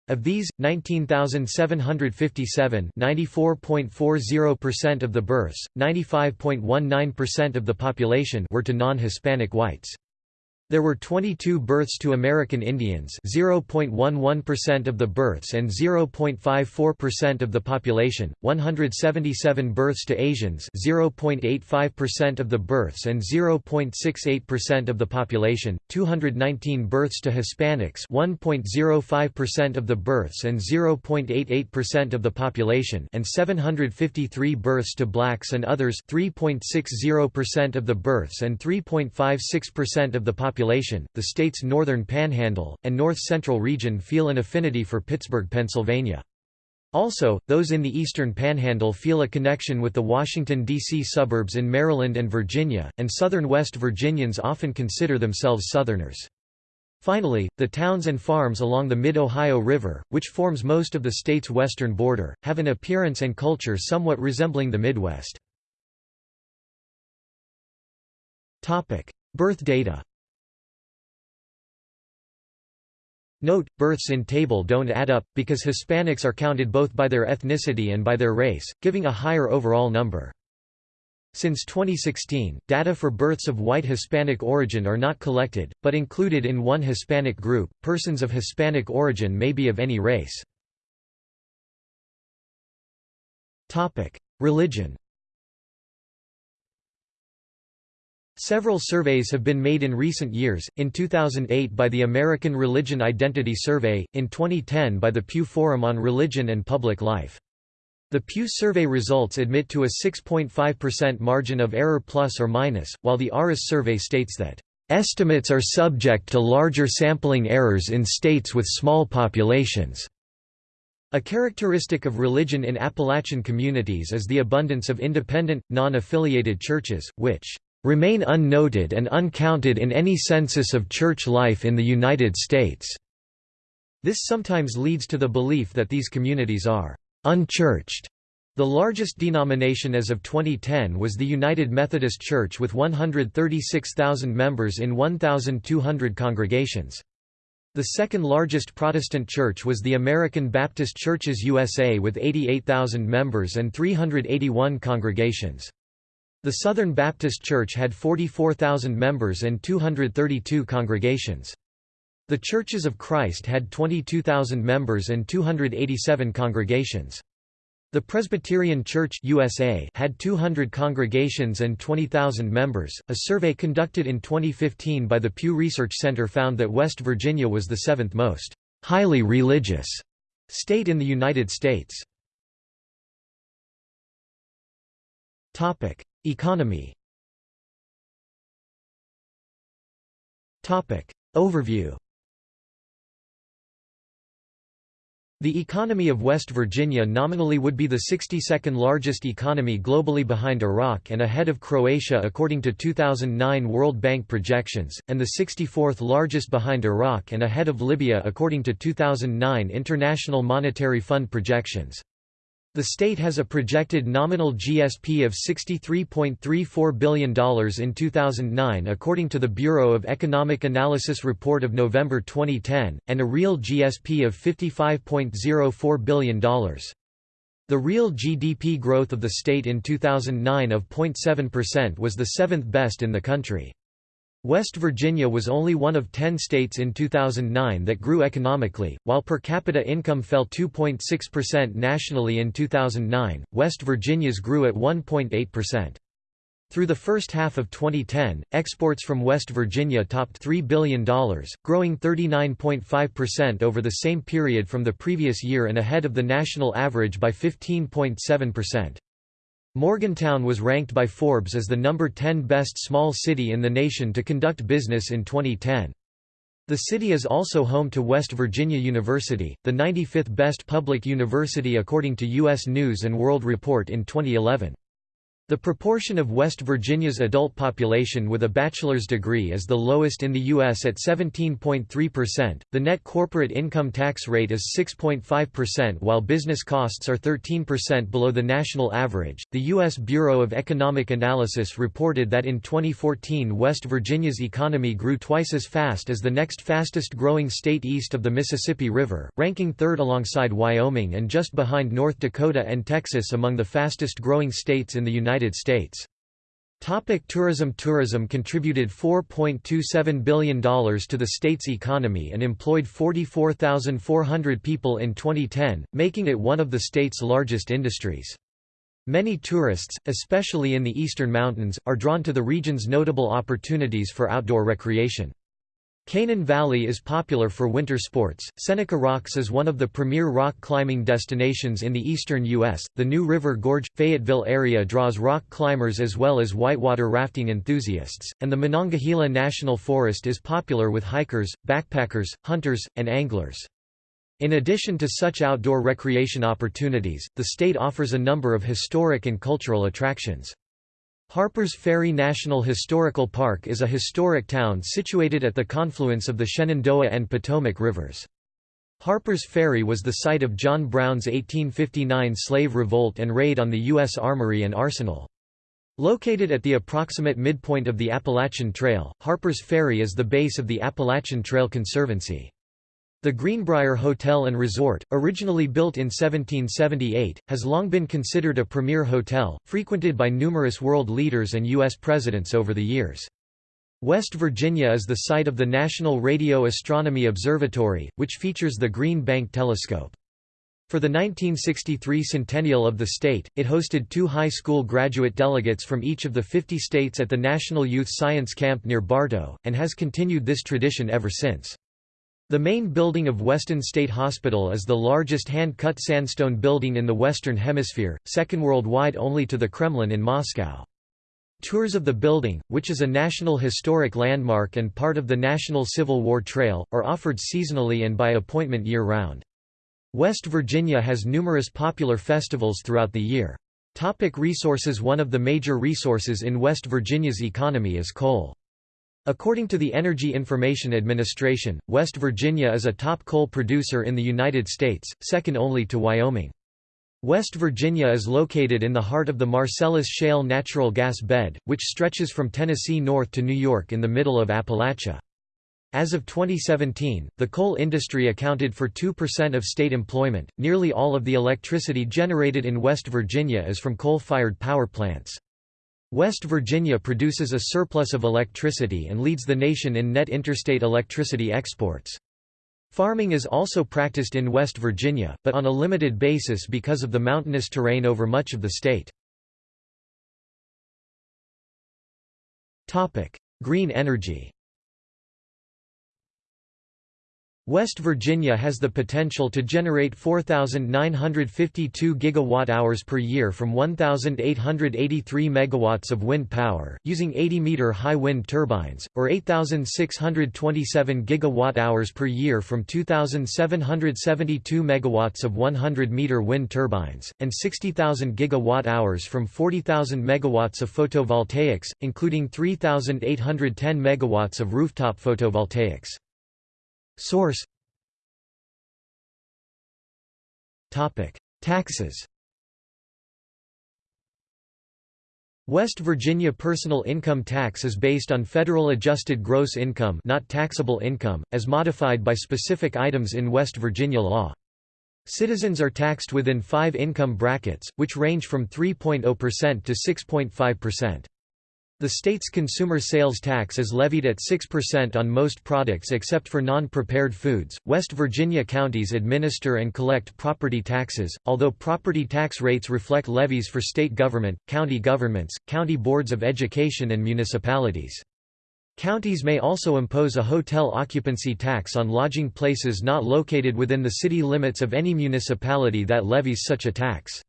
Of these, 19,757 94.40% of the births, 95.19% of the population were to non-Hispanic whites. There were 22 births to American Indians 0.11% of the births and 0.54% of the population, 177 births to Asians 0.85% of the births and 0.68% of the population, 219 births to Hispanics 1.05% of the births and 0.88% of the population and 753 births to blacks and others 3.60% of the births and 3.56% of the population population, the state's northern panhandle, and north-central region feel an affinity for Pittsburgh, Pennsylvania. Also, those in the eastern panhandle feel a connection with the Washington, D.C. suburbs in Maryland and Virginia, and southern West Virginians often consider themselves Southerners. Finally, the towns and farms along the Mid-Ohio River, which forms most of the state's western border, have an appearance and culture somewhat resembling the Midwest. Birth data Note, births in table don't add up, because Hispanics are counted both by their ethnicity and by their race, giving a higher overall number. Since 2016, data for births of white Hispanic origin are not collected, but included in one Hispanic group. Persons of Hispanic origin may be of any race. Topic: Religion. Several surveys have been made in recent years, in 2008 by the American Religion Identity Survey, in 2010 by the Pew Forum on Religion and Public Life. The Pew survey results admit to a 6.5% margin of error plus or minus, while the ARIS survey states that, "...estimates are subject to larger sampling errors in states with small populations." A characteristic of religion in Appalachian communities is the abundance of independent, non-affiliated churches, which remain unnoted and uncounted in any census of church life in the United States. This sometimes leads to the belief that these communities are unchurched. The largest denomination as of 2010 was the United Methodist Church with 136,000 members in 1,200 congregations. The second largest Protestant church was the American Baptist Churches USA with 88,000 members and 381 congregations. The Southern Baptist Church had 44,000 members and 232 congregations. The Churches of Christ had 22,000 members and 287 congregations. The Presbyterian Church USA had 200 congregations and 20,000 members. A survey conducted in 2015 by the Pew Research Center found that West Virginia was the seventh most highly religious state in the United States. Topic: Economy. Overview. The economy of West Virginia nominally would be the 62nd largest economy globally behind Iraq and ahead of Croatia according to 2009 World Bank projections, and the 64th largest behind Iraq and ahead of Libya according to 2009 International Monetary Fund projections. The state has a projected nominal GSP of $63.34 billion in 2009 according to the Bureau of Economic Analysis report of November 2010, and a real GSP of $55.04 billion. The real GDP growth of the state in 2009 of 0.7% was the seventh best in the country. West Virginia was only one of ten states in 2009 that grew economically, while per capita income fell 2.6% nationally in 2009, West Virginia's grew at 1.8%. Through the first half of 2010, exports from West Virginia topped $3 billion, growing 39.5% over the same period from the previous year and ahead of the national average by 15.7%. Morgantown was ranked by Forbes as the number 10 best small city in the nation to conduct business in 2010. The city is also home to West Virginia University, the 95th best public university according to U.S. News & World Report in 2011. The proportion of West Virginia's adult population with a bachelor's degree is the lowest in the U.S. at 17.3%. The net corporate income tax rate is 6.5% while business costs are 13% below the national average. The U.S. Bureau of Economic Analysis reported that in 2014 West Virginia's economy grew twice as fast as the next fastest growing state east of the Mississippi River, ranking third alongside Wyoming and just behind North Dakota and Texas among the fastest growing states in the United United States. Topic tourism Tourism contributed $4.27 billion to the state's economy and employed 44,400 people in 2010, making it one of the state's largest industries. Many tourists, especially in the eastern mountains, are drawn to the region's notable opportunities for outdoor recreation. Canaan Valley is popular for winter sports. Seneca Rocks is one of the premier rock climbing destinations in the eastern U.S. The New River Gorge Fayetteville area draws rock climbers as well as whitewater rafting enthusiasts, and the Monongahela National Forest is popular with hikers, backpackers, hunters, and anglers. In addition to such outdoor recreation opportunities, the state offers a number of historic and cultural attractions. Harpers Ferry National Historical Park is a historic town situated at the confluence of the Shenandoah and Potomac rivers. Harpers Ferry was the site of John Brown's 1859 slave revolt and raid on the U.S. Armory and Arsenal. Located at the approximate midpoint of the Appalachian Trail, Harpers Ferry is the base of the Appalachian Trail Conservancy. The Greenbrier Hotel and Resort, originally built in 1778, has long been considered a premier hotel, frequented by numerous world leaders and U.S. presidents over the years. West Virginia is the site of the National Radio Astronomy Observatory, which features the Green Bank Telescope. For the 1963 centennial of the state, it hosted two high school graduate delegates from each of the 50 states at the National Youth Science Camp near Bartow, and has continued this tradition ever since. The main building of Weston State Hospital is the largest hand-cut sandstone building in the Western Hemisphere, second worldwide only to the Kremlin in Moscow. Tours of the building, which is a National Historic Landmark and part of the National Civil War Trail, are offered seasonally and by appointment year-round. West Virginia has numerous popular festivals throughout the year. Topic resources One of the major resources in West Virginia's economy is coal. According to the Energy Information Administration, West Virginia is a top coal producer in the United States, second only to Wyoming. West Virginia is located in the heart of the Marcellus Shale natural gas bed, which stretches from Tennessee north to New York in the middle of Appalachia. As of 2017, the coal industry accounted for 2% of state employment. Nearly all of the electricity generated in West Virginia is from coal fired power plants. West Virginia produces a surplus of electricity and leads the nation in net interstate electricity exports. Farming is also practiced in West Virginia, but on a limited basis because of the mountainous terrain over much of the state. Green energy West Virginia has the potential to generate 4,952 gigawatt-hours per year from 1,883 megawatts of wind power, using 80-meter high wind turbines, or 8,627 gigawatt-hours per year from 2,772 megawatts of 100-meter wind turbines, and 60,000 gigawatt-hours from 40,000 megawatts of photovoltaics, including 3,810 megawatts of rooftop photovoltaics. Source Topic. Taxes West Virginia personal income tax is based on federal adjusted gross income not taxable income, as modified by specific items in West Virginia law. Citizens are taxed within five income brackets, which range from 3.0% to 6.5%. The state's consumer sales tax is levied at 6% on most products except for non-prepared foods. West Virginia counties administer and collect property taxes, although property tax rates reflect levies for state government, county governments, county boards of education and municipalities. Counties may also impose a hotel occupancy tax on lodging places not located within the city limits of any municipality that levies such a tax.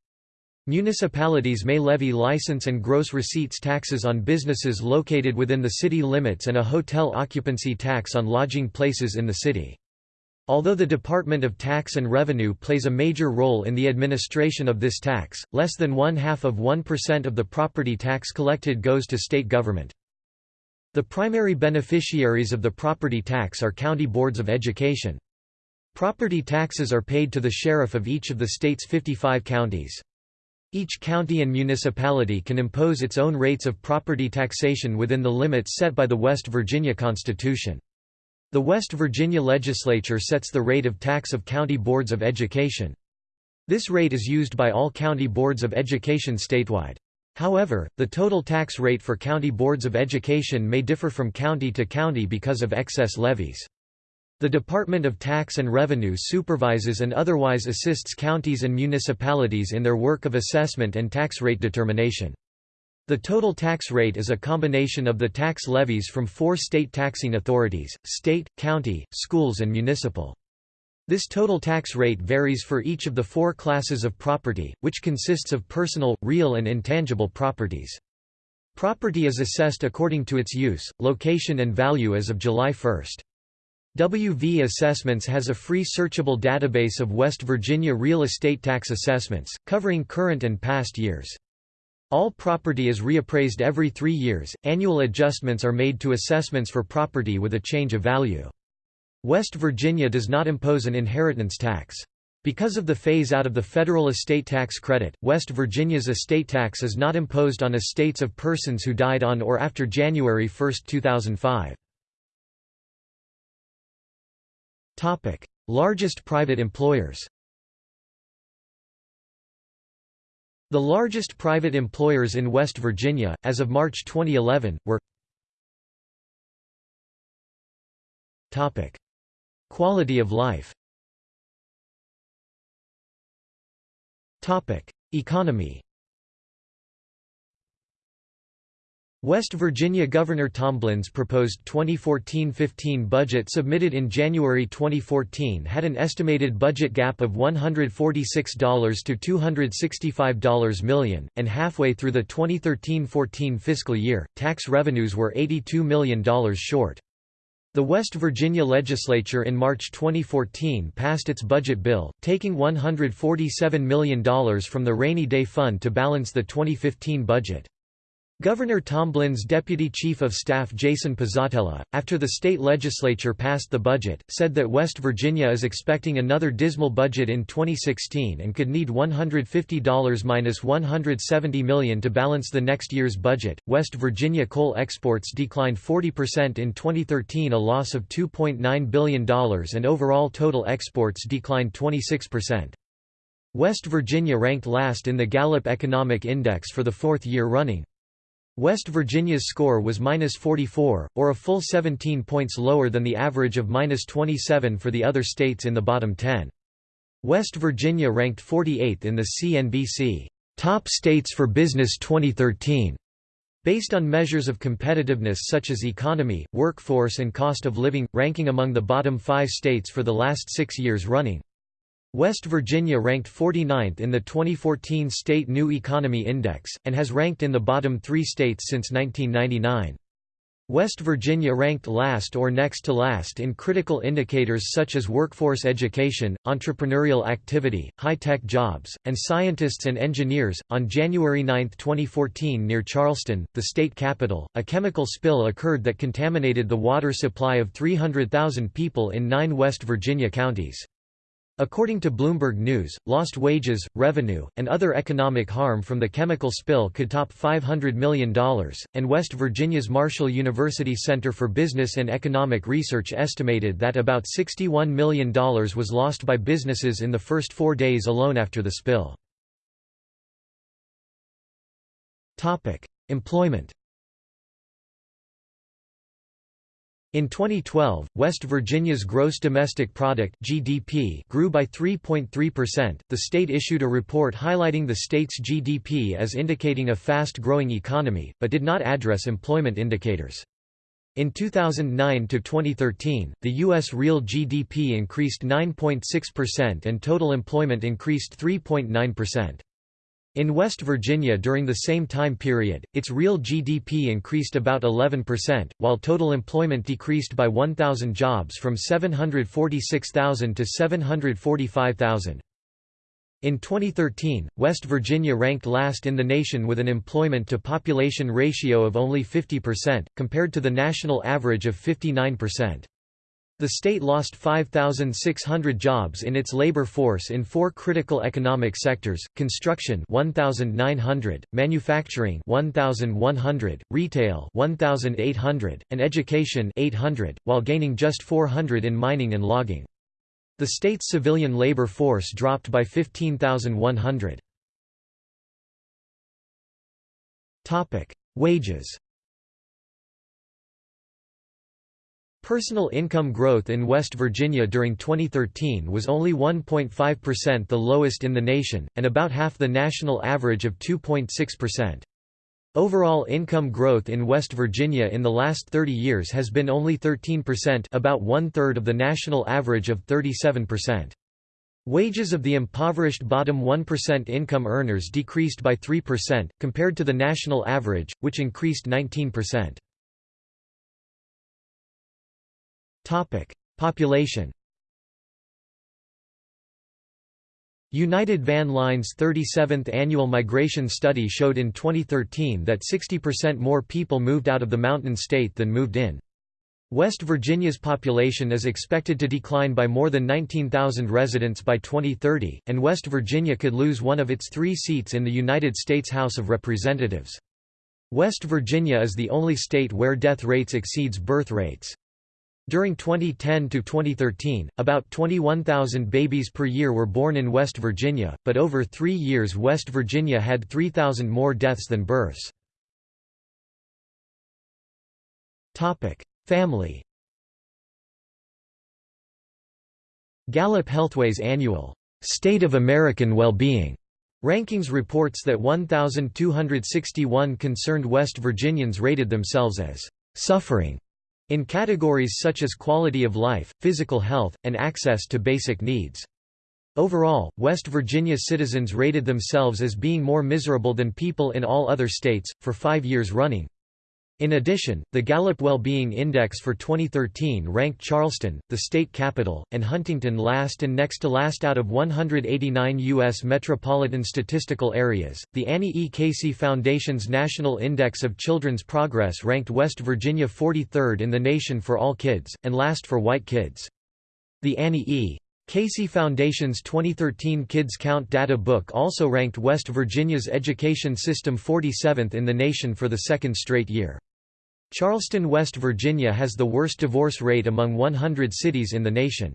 Municipalities may levy license and gross receipts taxes on businesses located within the city limits and a hotel occupancy tax on lodging places in the city. Although the Department of Tax and Revenue plays a major role in the administration of this tax, less than one-half of 1% of the property tax collected goes to state government. The primary beneficiaries of the property tax are county boards of education. Property taxes are paid to the sheriff of each of the state's 55 counties. Each county and municipality can impose its own rates of property taxation within the limits set by the West Virginia Constitution. The West Virginia legislature sets the rate of tax of county boards of education. This rate is used by all county boards of education statewide. However, the total tax rate for county boards of education may differ from county to county because of excess levies. The Department of Tax and Revenue supervises and otherwise assists counties and municipalities in their work of assessment and tax rate determination. The total tax rate is a combination of the tax levies from four state taxing authorities, state, county, schools and municipal. This total tax rate varies for each of the four classes of property, which consists of personal, real and intangible properties. Property is assessed according to its use, location and value as of July 1. WV Assessments has a free searchable database of West Virginia real estate tax assessments, covering current and past years. All property is reappraised every three years, annual adjustments are made to assessments for property with a change of value. West Virginia does not impose an inheritance tax. Because of the phase-out of the federal estate tax credit, West Virginia's estate tax is not imposed on estates of persons who died on or after January 1, 2005. Topic: Largest private employers. The largest private employers in West Virginia, as of March 2011, were Topic: Quality of life. Topic: Economy. West Virginia Governor Tomblins proposed 2014-15 budget submitted in January 2014 had an estimated budget gap of $146 to $265 million, and halfway through the 2013-14 fiscal year, tax revenues were $82 million short. The West Virginia legislature in March 2014 passed its budget bill, taking $147 million from the Rainy Day Fund to balance the 2015 budget. Governor Tomblin's deputy chief of staff Jason Pizzatella, after the state legislature passed the budget, said that West Virginia is expecting another dismal budget in 2016 and could need $150 minus $170 million to balance the next year's budget. West Virginia coal exports declined 40% in 2013, a loss of $2.9 billion, and overall total exports declined 26%. West Virginia ranked last in the Gallup Economic Index for the fourth year running. West Virginia's score was minus 44, or a full 17 points lower than the average of minus 27 for the other states in the bottom 10. West Virginia ranked 48th in the CNBC Top States for Business 2013, based on measures of competitiveness such as economy, workforce and cost of living, ranking among the bottom five states for the last six years running. West Virginia ranked 49th in the 2014 State New Economy Index, and has ranked in the bottom three states since 1999. West Virginia ranked last or next to last in critical indicators such as workforce education, entrepreneurial activity, high tech jobs, and scientists and engineers. On January 9, 2014, near Charleston, the state capital, a chemical spill occurred that contaminated the water supply of 300,000 people in nine West Virginia counties. According to Bloomberg News, lost wages, revenue, and other economic harm from the chemical spill could top $500 million, and West Virginia's Marshall University Center for Business and Economic Research estimated that about $61 million was lost by businesses in the first four days alone after the spill. Employment In 2012, West Virginia's gross domestic product (GDP) grew by 3.3%. The state issued a report highlighting the state's GDP as indicating a fast-growing economy, but did not address employment indicators. In 2009 to 2013, the US real GDP increased 9.6% and total employment increased 3.9%. In West Virginia during the same time period, its real GDP increased about 11%, while total employment decreased by 1,000 jobs from 746,000 to 745,000. In 2013, West Virginia ranked last in the nation with an employment-to-population ratio of only 50%, compared to the national average of 59%. The state lost 5,600 jobs in its labor force in four critical economic sectors, construction 1,900, manufacturing 1,100, retail 1,800, and education 800, while gaining just 400 in mining and logging. The state's civilian labor force dropped by 15,100. Wages Personal income growth in West Virginia during 2013 was only 1.5% the lowest in the nation, and about half the national average of 2.6%. Overall income growth in West Virginia in the last 30 years has been only 13% about one-third of the national average of 37%. Wages of the impoverished bottom 1% income earners decreased by 3%, compared to the national average, which increased 19%. Population United Van Line's 37th annual migration study showed in 2013 that 60% more people moved out of the mountain state than moved in. West Virginia's population is expected to decline by more than 19,000 residents by 2030, and West Virginia could lose one of its three seats in the United States House of Representatives. West Virginia is the only state where death rates exceeds birth rates. During 2010 to 2013, about 21,000 babies per year were born in West Virginia, but over three years West Virginia had 3,000 more deaths than births. Family Gallup Healthway's annual State of American Well-Being rankings reports that 1,261 concerned West Virginians rated themselves as suffering in categories such as quality of life, physical health, and access to basic needs. Overall, West Virginia citizens rated themselves as being more miserable than people in all other states, for five years running. In addition, the Gallup Well-Being Index for 2013 ranked Charleston, the state capital, and Huntington last and next to last out of 189 U.S. metropolitan statistical areas. The Annie E. Casey Foundation's National Index of Children's Progress ranked West Virginia 43rd in the nation for all kids, and last for white kids. The Annie E. Casey Foundation's 2013 Kids Count data book also ranked West Virginia's education system 47th in the nation for the second straight year. Charleston, West Virginia has the worst divorce rate among 100 cities in the nation.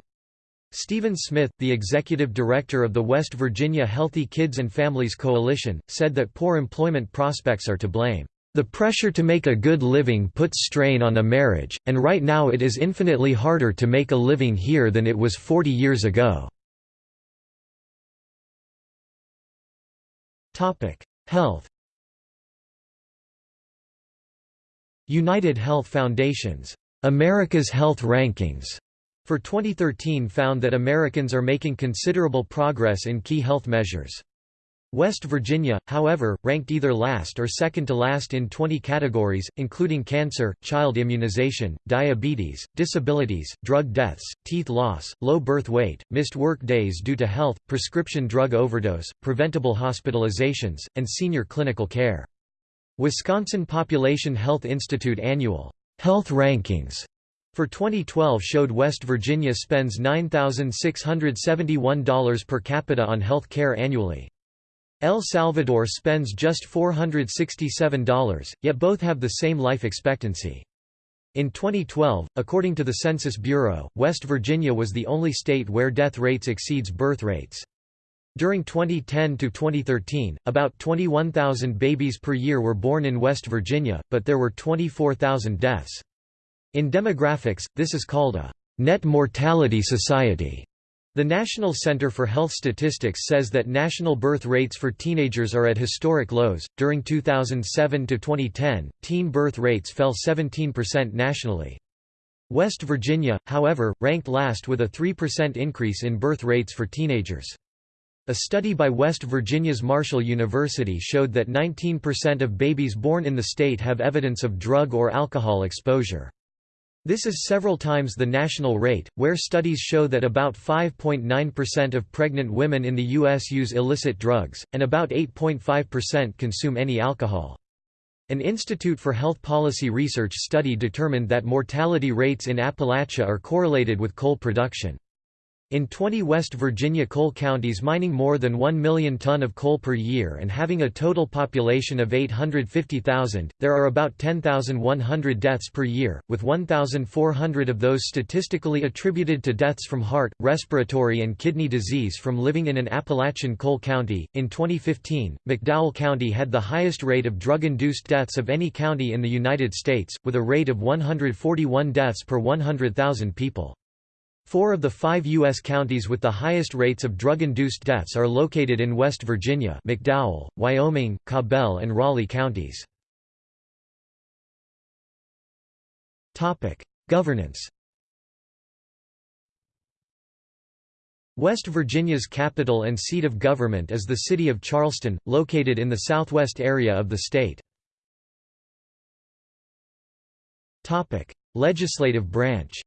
Stephen Smith, the executive director of the West Virginia Healthy Kids and Families Coalition, said that poor employment prospects are to blame. The pressure to make a good living puts strain on a marriage, and right now it is infinitely harder to make a living here than it was 40 years ago. Health United Health Foundation's America's Health Rankings for 2013 found that Americans are making considerable progress in key health measures. West Virginia, however, ranked either last or second to last in 20 categories, including cancer, child immunization, diabetes, disabilities, drug deaths, teeth loss, low birth weight, missed work days due to health, prescription drug overdose, preventable hospitalizations, and senior clinical care. Wisconsin Population Health Institute annual health rankings for 2012 showed West Virginia spends $9,671 per capita on health care annually. El Salvador spends just $467, yet both have the same life expectancy. In 2012, according to the Census Bureau, West Virginia was the only state where death rates exceeds birth rates. During 2010 to 2013, about 21,000 babies per year were born in West Virginia, but there were 24,000 deaths. In demographics, this is called a net mortality society. The National Center for Health Statistics says that national birth rates for teenagers are at historic lows. During 2007 to 2010, teen birth rates fell 17% nationally. West Virginia, however, ranked last with a 3% increase in birth rates for teenagers. A study by West Virginia's Marshall University showed that 19% of babies born in the state have evidence of drug or alcohol exposure. This is several times the national rate, where studies show that about 5.9% of pregnant women in the U.S. use illicit drugs, and about 8.5% consume any alcohol. An Institute for Health Policy Research study determined that mortality rates in Appalachia are correlated with coal production. In 20 West Virginia coal counties mining more than 1 million ton of coal per year and having a total population of 850,000, there are about 10,100 deaths per year, with 1,400 of those statistically attributed to deaths from heart, respiratory and kidney disease from living in an Appalachian coal county. In 2015, McDowell County had the highest rate of drug-induced deaths of any county in the United States, with a rate of 141 deaths per 100,000 people. Four of the five U.S. counties with the highest rates of drug-induced deaths are located in West Virginia McDowell, Wyoming, Cabell and Raleigh counties. Governance West Virginia's capital and seat of government is the city of Charleston, located in the southwest area of the state. Legislative branch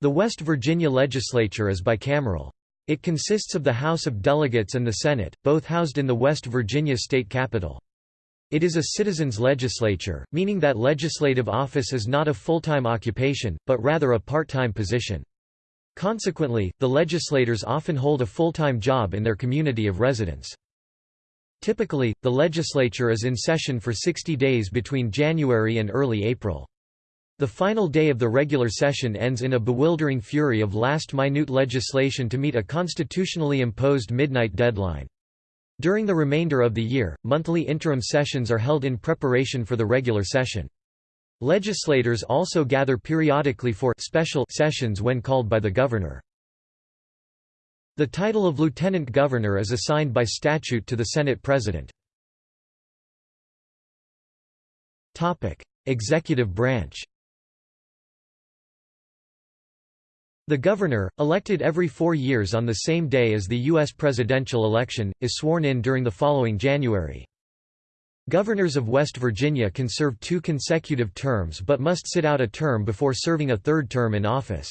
The West Virginia legislature is bicameral. It consists of the House of Delegates and the Senate, both housed in the West Virginia state capitol. It is a citizens' legislature, meaning that legislative office is not a full-time occupation, but rather a part-time position. Consequently, the legislators often hold a full-time job in their community of residence. Typically, the legislature is in session for 60 days between January and early April. The final day of the regular session ends in a bewildering fury of last-minute legislation to meet a constitutionally imposed midnight deadline. During the remainder of the year, monthly interim sessions are held in preparation for the regular session. Legislators also gather periodically for special sessions when called by the governor. The title of lieutenant governor is assigned by statute to the Senate President. Executive branch The governor, elected every four years on the same day as the U.S. presidential election, is sworn in during the following January. Governors of West Virginia can serve two consecutive terms but must sit out a term before serving a third term in office.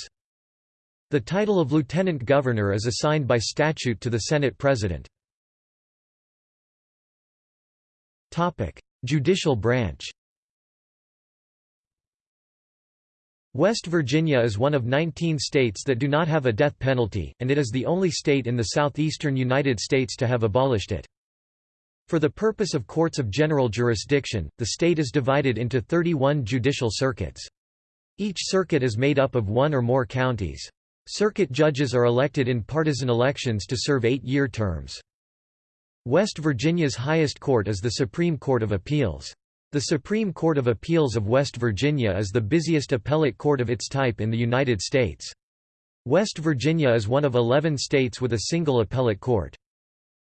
The title of lieutenant governor is assigned by statute to the Senate President. Judicial branch West Virginia is one of 19 states that do not have a death penalty, and it is the only state in the southeastern United States to have abolished it. For the purpose of courts of general jurisdiction, the state is divided into 31 judicial circuits. Each circuit is made up of one or more counties. Circuit judges are elected in partisan elections to serve eight-year terms. West Virginia's highest court is the Supreme Court of Appeals. The Supreme Court of Appeals of West Virginia is the busiest appellate court of its type in the United States. West Virginia is one of 11 states with a single appellate court.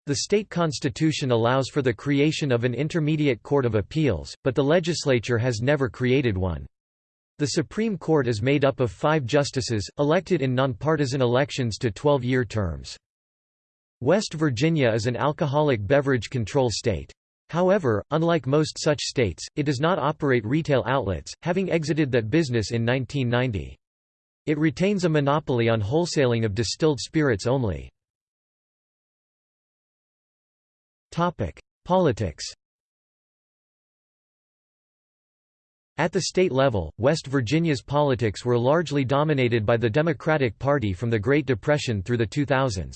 The state constitution allows for the creation of an intermediate court of appeals, but the legislature has never created one. The Supreme Court is made up of five justices, elected in nonpartisan elections to 12-year terms. West Virginia is an alcoholic beverage control state. However, unlike most such states, it does not operate retail outlets, having exited that business in 1990. It retains a monopoly on wholesaling of distilled spirits only. Politics At the state level, West Virginia's politics were largely dominated by the Democratic Party from the Great Depression through the 2000s.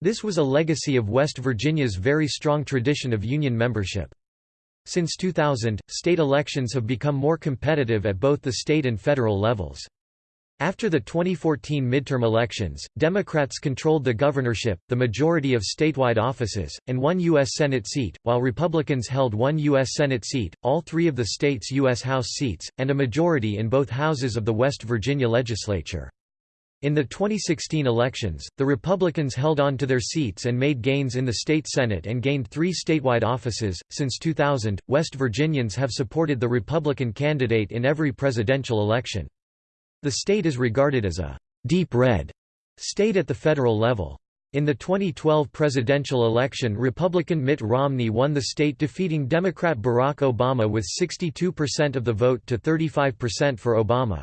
This was a legacy of West Virginia's very strong tradition of union membership. Since 2000, state elections have become more competitive at both the state and federal levels. After the 2014 midterm elections, Democrats controlled the governorship, the majority of statewide offices, and one U.S. Senate seat, while Republicans held one U.S. Senate seat, all three of the state's U.S. House seats, and a majority in both houses of the West Virginia legislature. In the 2016 elections, the Republicans held on to their seats and made gains in the state Senate and gained three statewide offices. Since 2000, West Virginians have supported the Republican candidate in every presidential election. The state is regarded as a deep red state at the federal level. In the 2012 presidential election Republican Mitt Romney won the state defeating Democrat Barack Obama with 62% of the vote to 35% for Obama.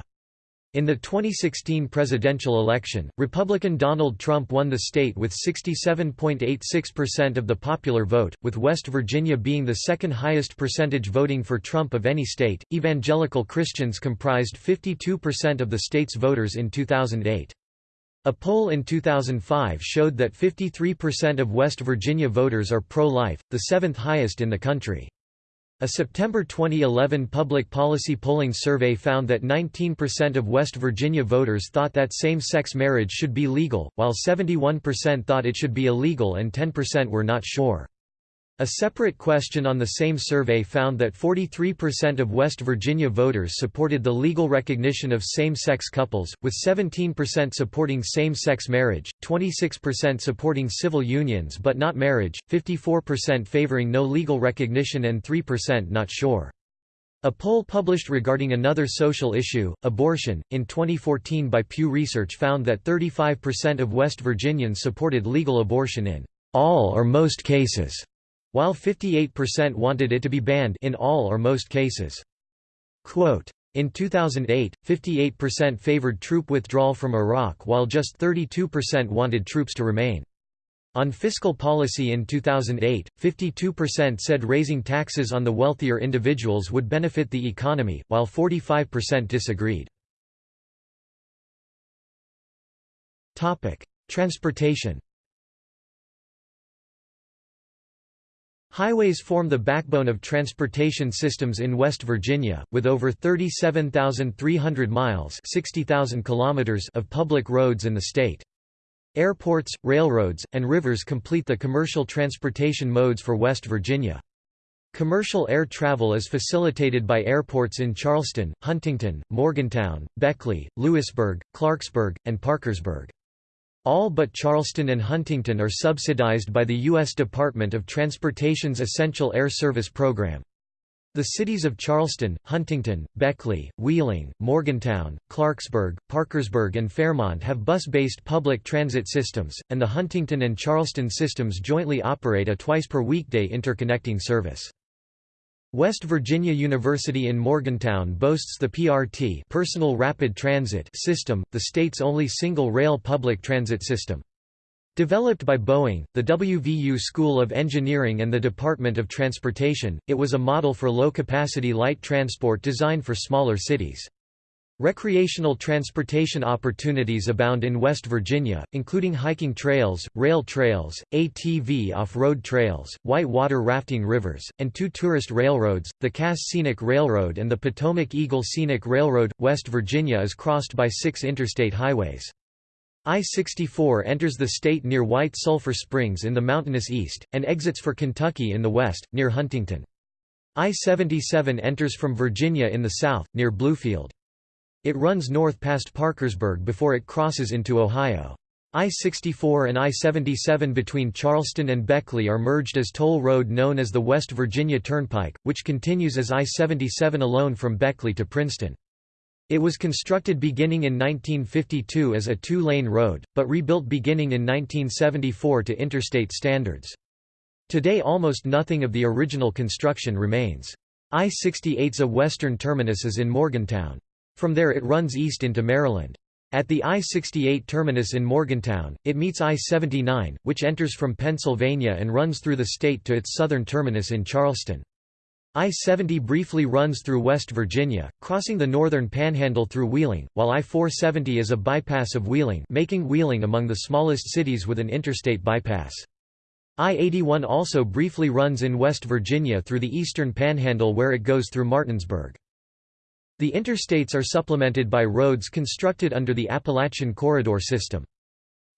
In the 2016 presidential election, Republican Donald Trump won the state with 67.86% of the popular vote, with West Virginia being the second highest percentage voting for Trump of any state. Evangelical Christians comprised 52% of the state's voters in 2008. A poll in 2005 showed that 53% of West Virginia voters are pro-life, the seventh highest in the country. A September 2011 public policy polling survey found that 19% of West Virginia voters thought that same-sex marriage should be legal, while 71% thought it should be illegal and 10% were not sure. A separate question on the same survey found that 43% of West Virginia voters supported the legal recognition of same-sex couples, with 17% supporting same-sex marriage, 26% supporting civil unions but not marriage, 54% favoring no legal recognition and 3% not sure. A poll published regarding another social issue, abortion, in 2014 by Pew Research found that 35% of West Virginians supported legal abortion in all or most cases while 58% wanted it to be banned in all or most cases. Quote, in 2008, 58% favored troop withdrawal from Iraq while just 32% wanted troops to remain. On fiscal policy in 2008, 52% said raising taxes on the wealthier individuals would benefit the economy, while 45% disagreed. Transportation Highways form the backbone of transportation systems in West Virginia, with over 37,300 miles 60,000 kilometers of public roads in the state. Airports, railroads, and rivers complete the commercial transportation modes for West Virginia. Commercial air travel is facilitated by airports in Charleston, Huntington, Morgantown, Beckley, Lewisburg, Clarksburg, and Parkersburg. All but Charleston and Huntington are subsidized by the U.S. Department of Transportation's Essential Air Service program. The cities of Charleston, Huntington, Beckley, Wheeling, Morgantown, Clarksburg, Parkersburg and Fairmont have bus-based public transit systems, and the Huntington and Charleston systems jointly operate a twice-per-weekday interconnecting service. West Virginia University in Morgantown boasts the PRT Personal Rapid Transit system, the state's only single-rail public transit system. Developed by Boeing, the WVU School of Engineering and the Department of Transportation, it was a model for low-capacity light transport designed for smaller cities. Recreational transportation opportunities abound in West Virginia, including hiking trails, rail trails, ATV off-road trails, white water rafting rivers, and two tourist railroads, the Cass Scenic Railroad and the Potomac Eagle Scenic Railroad. West Virginia is crossed by six interstate highways. I-64 enters the state near White Sulphur Springs in the mountainous east, and exits for Kentucky in the west, near Huntington. I-77 enters from Virginia in the south, near Bluefield. It runs north past Parkersburg before it crosses into Ohio. I-64 and I-77 between Charleston and Beckley are merged as toll road known as the West Virginia Turnpike, which continues as I-77 alone from Beckley to Princeton. It was constructed beginning in 1952 as a two-lane road, but rebuilt beginning in 1974 to interstate standards. Today almost nothing of the original construction remains. I-68's a western terminus is in Morgantown. From there it runs east into Maryland. At the I-68 terminus in Morgantown, it meets I-79, which enters from Pennsylvania and runs through the state to its southern terminus in Charleston. I-70 briefly runs through West Virginia, crossing the northern panhandle through Wheeling, while I-470 is a bypass of Wheeling making Wheeling among the smallest cities with an interstate bypass. I-81 also briefly runs in West Virginia through the eastern panhandle where it goes through Martinsburg. The interstates are supplemented by roads constructed under the Appalachian Corridor system.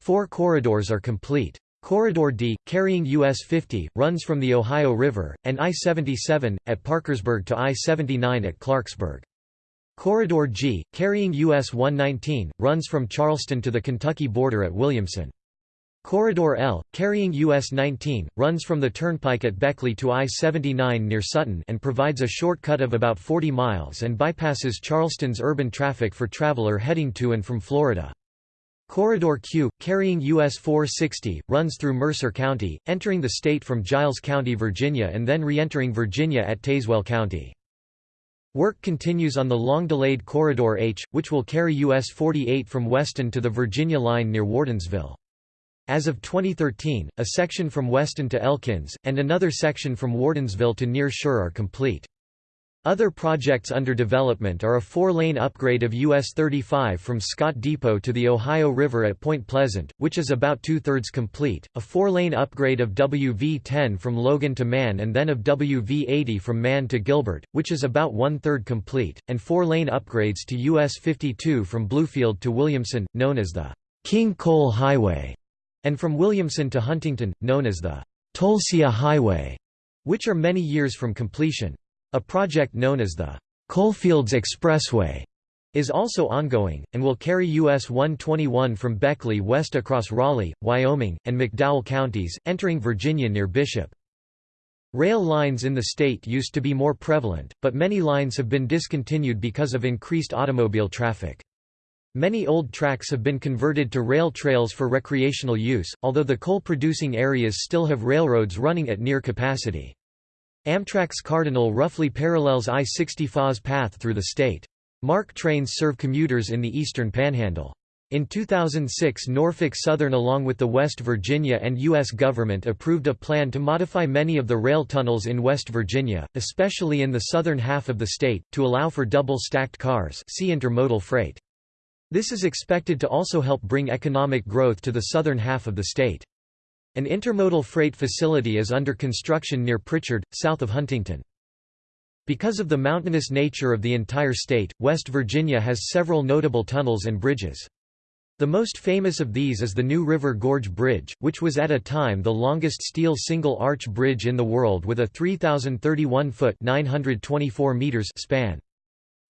Four corridors are complete. Corridor D, carrying US 50, runs from the Ohio River, and I-77, at Parkersburg to I-79 at Clarksburg. Corridor G, carrying US 119, runs from Charleston to the Kentucky border at Williamson. Corridor L, carrying US 19, runs from the turnpike at Beckley to I-79 near Sutton and provides a shortcut of about 40 miles and bypasses Charleston's urban traffic for traveler heading to and from Florida. Corridor Q, carrying US 460, runs through Mercer County, entering the state from Giles County, Virginia and then re-entering Virginia at Tazewell County. Work continues on the long-delayed Corridor H, which will carry US 48 from Weston to the Virginia line near Wardensville. As of 2013, a section from Weston to Elkins, and another section from Wardensville to near Scherr are complete. Other projects under development are a four-lane upgrade of US 35 from Scott Depot to the Ohio River at Point Pleasant, which is about two-thirds complete, a four-lane upgrade of WV-10 from Logan to Mann and then of WV-80 from Mann to Gilbert, which is about one-third complete, and four-lane upgrades to US 52 from Bluefield to Williamson, known as the King Coal Highway, and from Williamson to Huntington, known as the Tolsia Highway, which are many years from completion. A project known as the Coalfields Expressway is also ongoing, and will carry US 121 from Beckley west across Raleigh, Wyoming, and McDowell counties, entering Virginia near Bishop. Rail lines in the state used to be more prevalent, but many lines have been discontinued because of increased automobile traffic. Many old tracks have been converted to rail trails for recreational use, although the coal-producing areas still have railroads running at near capacity. Amtrak's Cardinal roughly parallels I-65's path through the state. MARC trains serve commuters in the eastern panhandle. In 2006 Norfolk Southern along with the West Virginia and U.S. government approved a plan to modify many of the rail tunnels in West Virginia, especially in the southern half of the state, to allow for double-stacked cars see intermodal freight. This is expected to also help bring economic growth to the southern half of the state. An intermodal freight facility is under construction near Prichard, south of Huntington. Because of the mountainous nature of the entire state, West Virginia has several notable tunnels and bridges. The most famous of these is the New River Gorge Bridge, which was at a time the longest steel single-arch bridge in the world with a 3,031-foot span.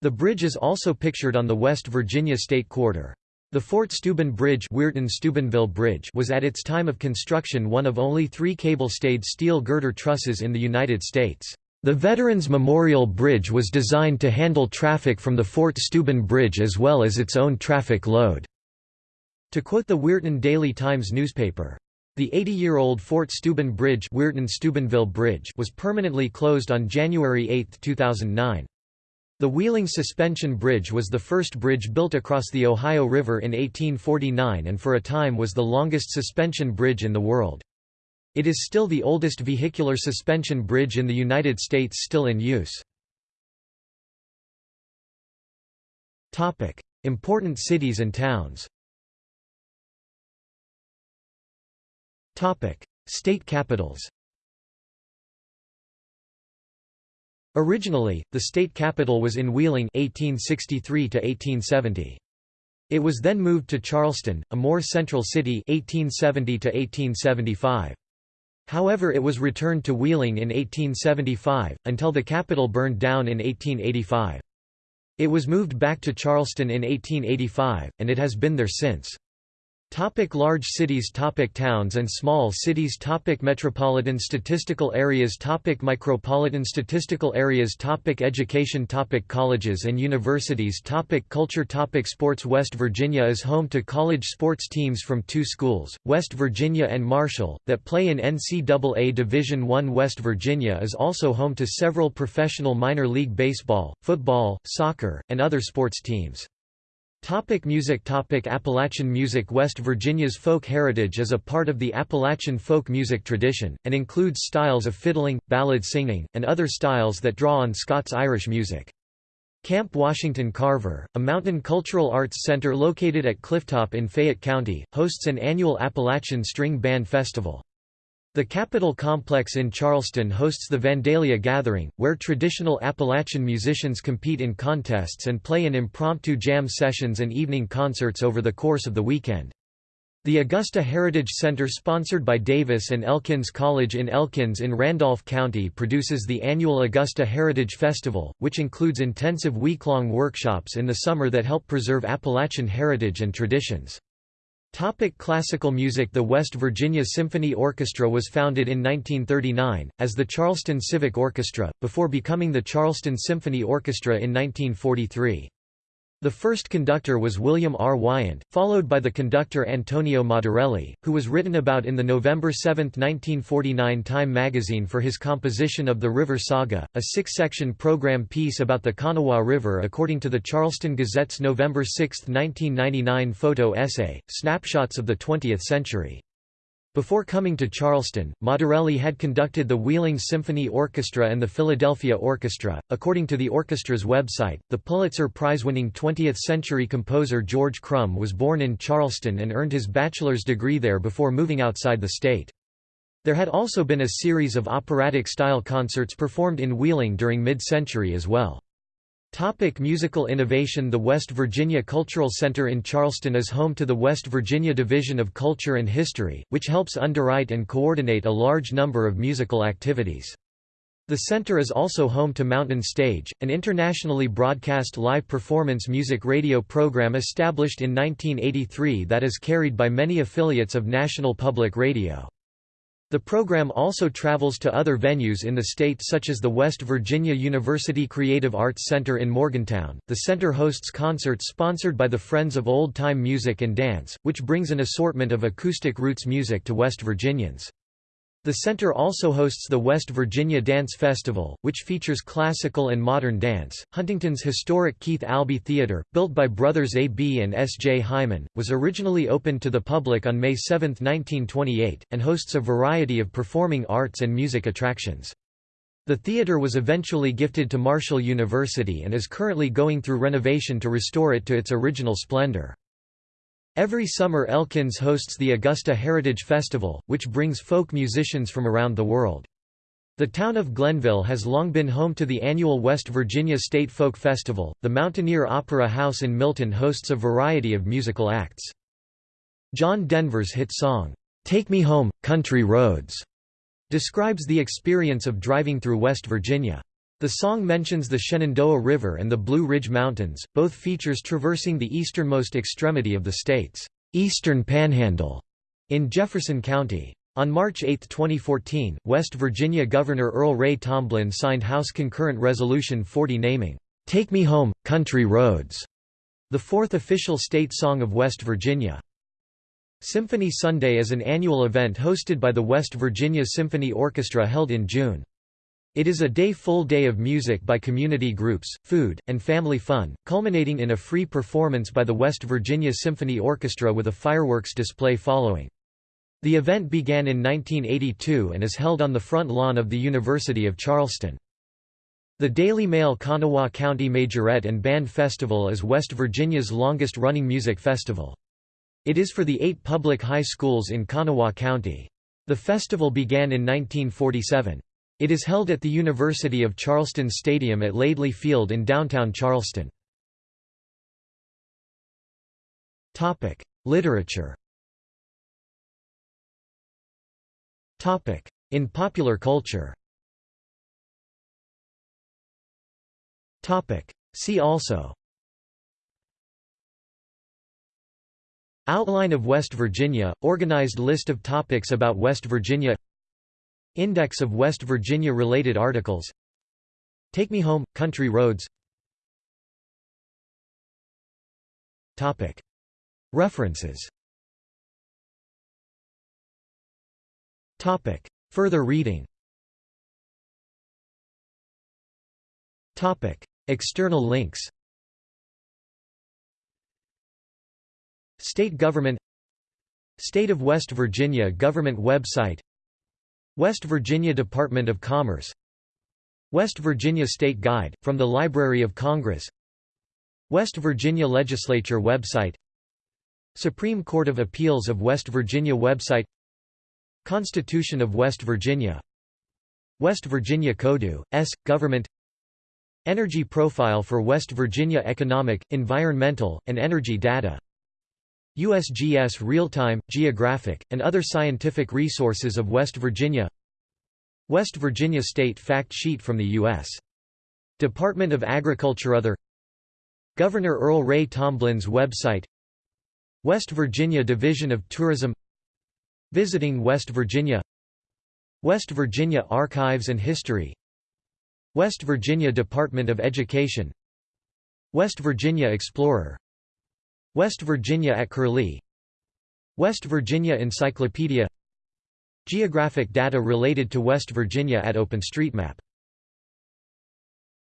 The bridge is also pictured on the West Virginia State Quarter. The Fort Steuben Bridge, Weirton-Steubenville Bridge was at its time of construction one of only three cable-stayed steel girder trusses in the United States. The Veterans Memorial Bridge was designed to handle traffic from the Fort Steuben Bridge as well as its own traffic load. To quote the Weirton Daily Times newspaper, the 80-year-old Fort Steuben Bridge, Bridge was permanently closed on January 8, 2009. The Wheeling Suspension Bridge was the first bridge built across the Ohio River in 1849 and for a time was the longest suspension bridge in the world. It is still the oldest vehicular suspension bridge in the United States still in use. Important cities and towns State capitals Originally, the state capital was in Wheeling 1863 to 1870. It was then moved to Charleston, a more central city 1870 to 1875. However it was returned to Wheeling in 1875, until the capital burned down in 1885. It was moved back to Charleston in 1885, and it has been there since. Topic large cities Topic Towns and small cities Topic Metropolitan statistical areas Topic Micropolitan statistical areas Topic Education Topic Colleges and universities Topic Culture Topic Sports West Virginia is home to college sports teams from two schools, West Virginia and Marshall, that play in NCAA Division I West Virginia is also home to several professional minor league baseball, football, soccer, and other sports teams. Topic music Topic Appalachian music West Virginia's folk heritage is a part of the Appalachian folk music tradition, and includes styles of fiddling, ballad singing, and other styles that draw on Scots-Irish music. Camp Washington Carver, a mountain cultural arts center located at Clifftop in Fayette County, hosts an annual Appalachian String Band Festival. The Capitol Complex in Charleston hosts the Vandalia Gathering, where traditional Appalachian musicians compete in contests and play in impromptu jam sessions and evening concerts over the course of the weekend. The Augusta Heritage Center sponsored by Davis and Elkins College in Elkins in Randolph County produces the annual Augusta Heritage Festival, which includes intensive week-long workshops in the summer that help preserve Appalachian heritage and traditions. Topic classical music The West Virginia Symphony Orchestra was founded in 1939, as the Charleston Civic Orchestra, before becoming the Charleston Symphony Orchestra in 1943. The first conductor was William R. Wyant, followed by the conductor Antonio Modarelli, who was written about in the November 7, 1949 Time magazine for his composition of the River Saga, a six-section program piece about the Kanawha River according to the Charleston Gazette's November 6, 1999 photo essay, Snapshots of the Twentieth Century. Before coming to Charleston, Modarelli had conducted the Wheeling Symphony Orchestra and the Philadelphia Orchestra. According to the orchestra's website, the Pulitzer Prize-winning 20th-century composer George Crumb was born in Charleston and earned his bachelor's degree there before moving outside the state. There had also been a series of operatic-style concerts performed in Wheeling during mid-century as well. Topic musical innovation The West Virginia Cultural Center in Charleston is home to the West Virginia Division of Culture and History, which helps underwrite and coordinate a large number of musical activities. The center is also home to Mountain Stage, an internationally broadcast live performance music radio program established in 1983 that is carried by many affiliates of National Public Radio. The program also travels to other venues in the state such as the West Virginia University Creative Arts Center in Morgantown. The center hosts concerts sponsored by the Friends of Old Time Music and Dance, which brings an assortment of acoustic roots music to West Virginians. The center also hosts the West Virginia Dance Festival, which features classical and modern dance. Huntington's historic Keith Albee Theater, built by brothers A. B. and S. J. Hyman, was originally opened to the public on May 7, 1928, and hosts a variety of performing arts and music attractions. The theater was eventually gifted to Marshall University and is currently going through renovation to restore it to its original splendor. Every summer Elkins hosts the Augusta Heritage Festival, which brings folk musicians from around the world. The town of Glenville has long been home to the annual West Virginia State Folk Festival. The Mountaineer Opera House in Milton hosts a variety of musical acts. John Denver's hit song, Take Me Home, Country Roads, describes the experience of driving through West Virginia. The song mentions the Shenandoah River and the Blue Ridge Mountains, both features traversing the easternmost extremity of the state's eastern panhandle in Jefferson County. On March 8, 2014, West Virginia Governor Earl Ray Tomblin signed House Concurrent Resolution 40 naming, "'Take Me Home, Country Roads' the fourth official state song of West Virginia. Symphony Sunday is an annual event hosted by the West Virginia Symphony Orchestra held in June. It is a day full day of music by community groups, food, and family fun, culminating in a free performance by the West Virginia Symphony Orchestra with a fireworks display following. The event began in 1982 and is held on the front lawn of the University of Charleston. The Daily Mail Kanawha County Majorette and Band Festival is West Virginia's longest-running music festival. It is for the eight public high schools in Kanawha County. The festival began in 1947. It is held at the University of Charleston Stadium at Laidley Field in downtown Charleston. Literature. In popular culture. See also. Outline of West Virginia – Organized list of topics about West Virginia Index of West Virginia-related articles. Take Me Home – Country Roads. References. Further reading. External links. State government. State of West Virginia government website West Virginia Department of Commerce West Virginia State Guide, from the Library of Congress West Virginia Legislature website Supreme Court of Appeals of West Virginia website Constitution of West Virginia West Virginia Codu, S. Government Energy profile for West Virginia economic, environmental, and energy data USGS Real-Time, Geographic, and other scientific resources of West Virginia West Virginia State Fact Sheet from the U.S. Department of Agriculture Other Governor Earl Ray Tomblin's website West Virginia Division of Tourism Visiting West Virginia West Virginia Archives and History West Virginia Department of Education West Virginia Explorer West Virginia at Curlie. West Virginia Encyclopedia. Geographic data related to West Virginia at OpenStreetMap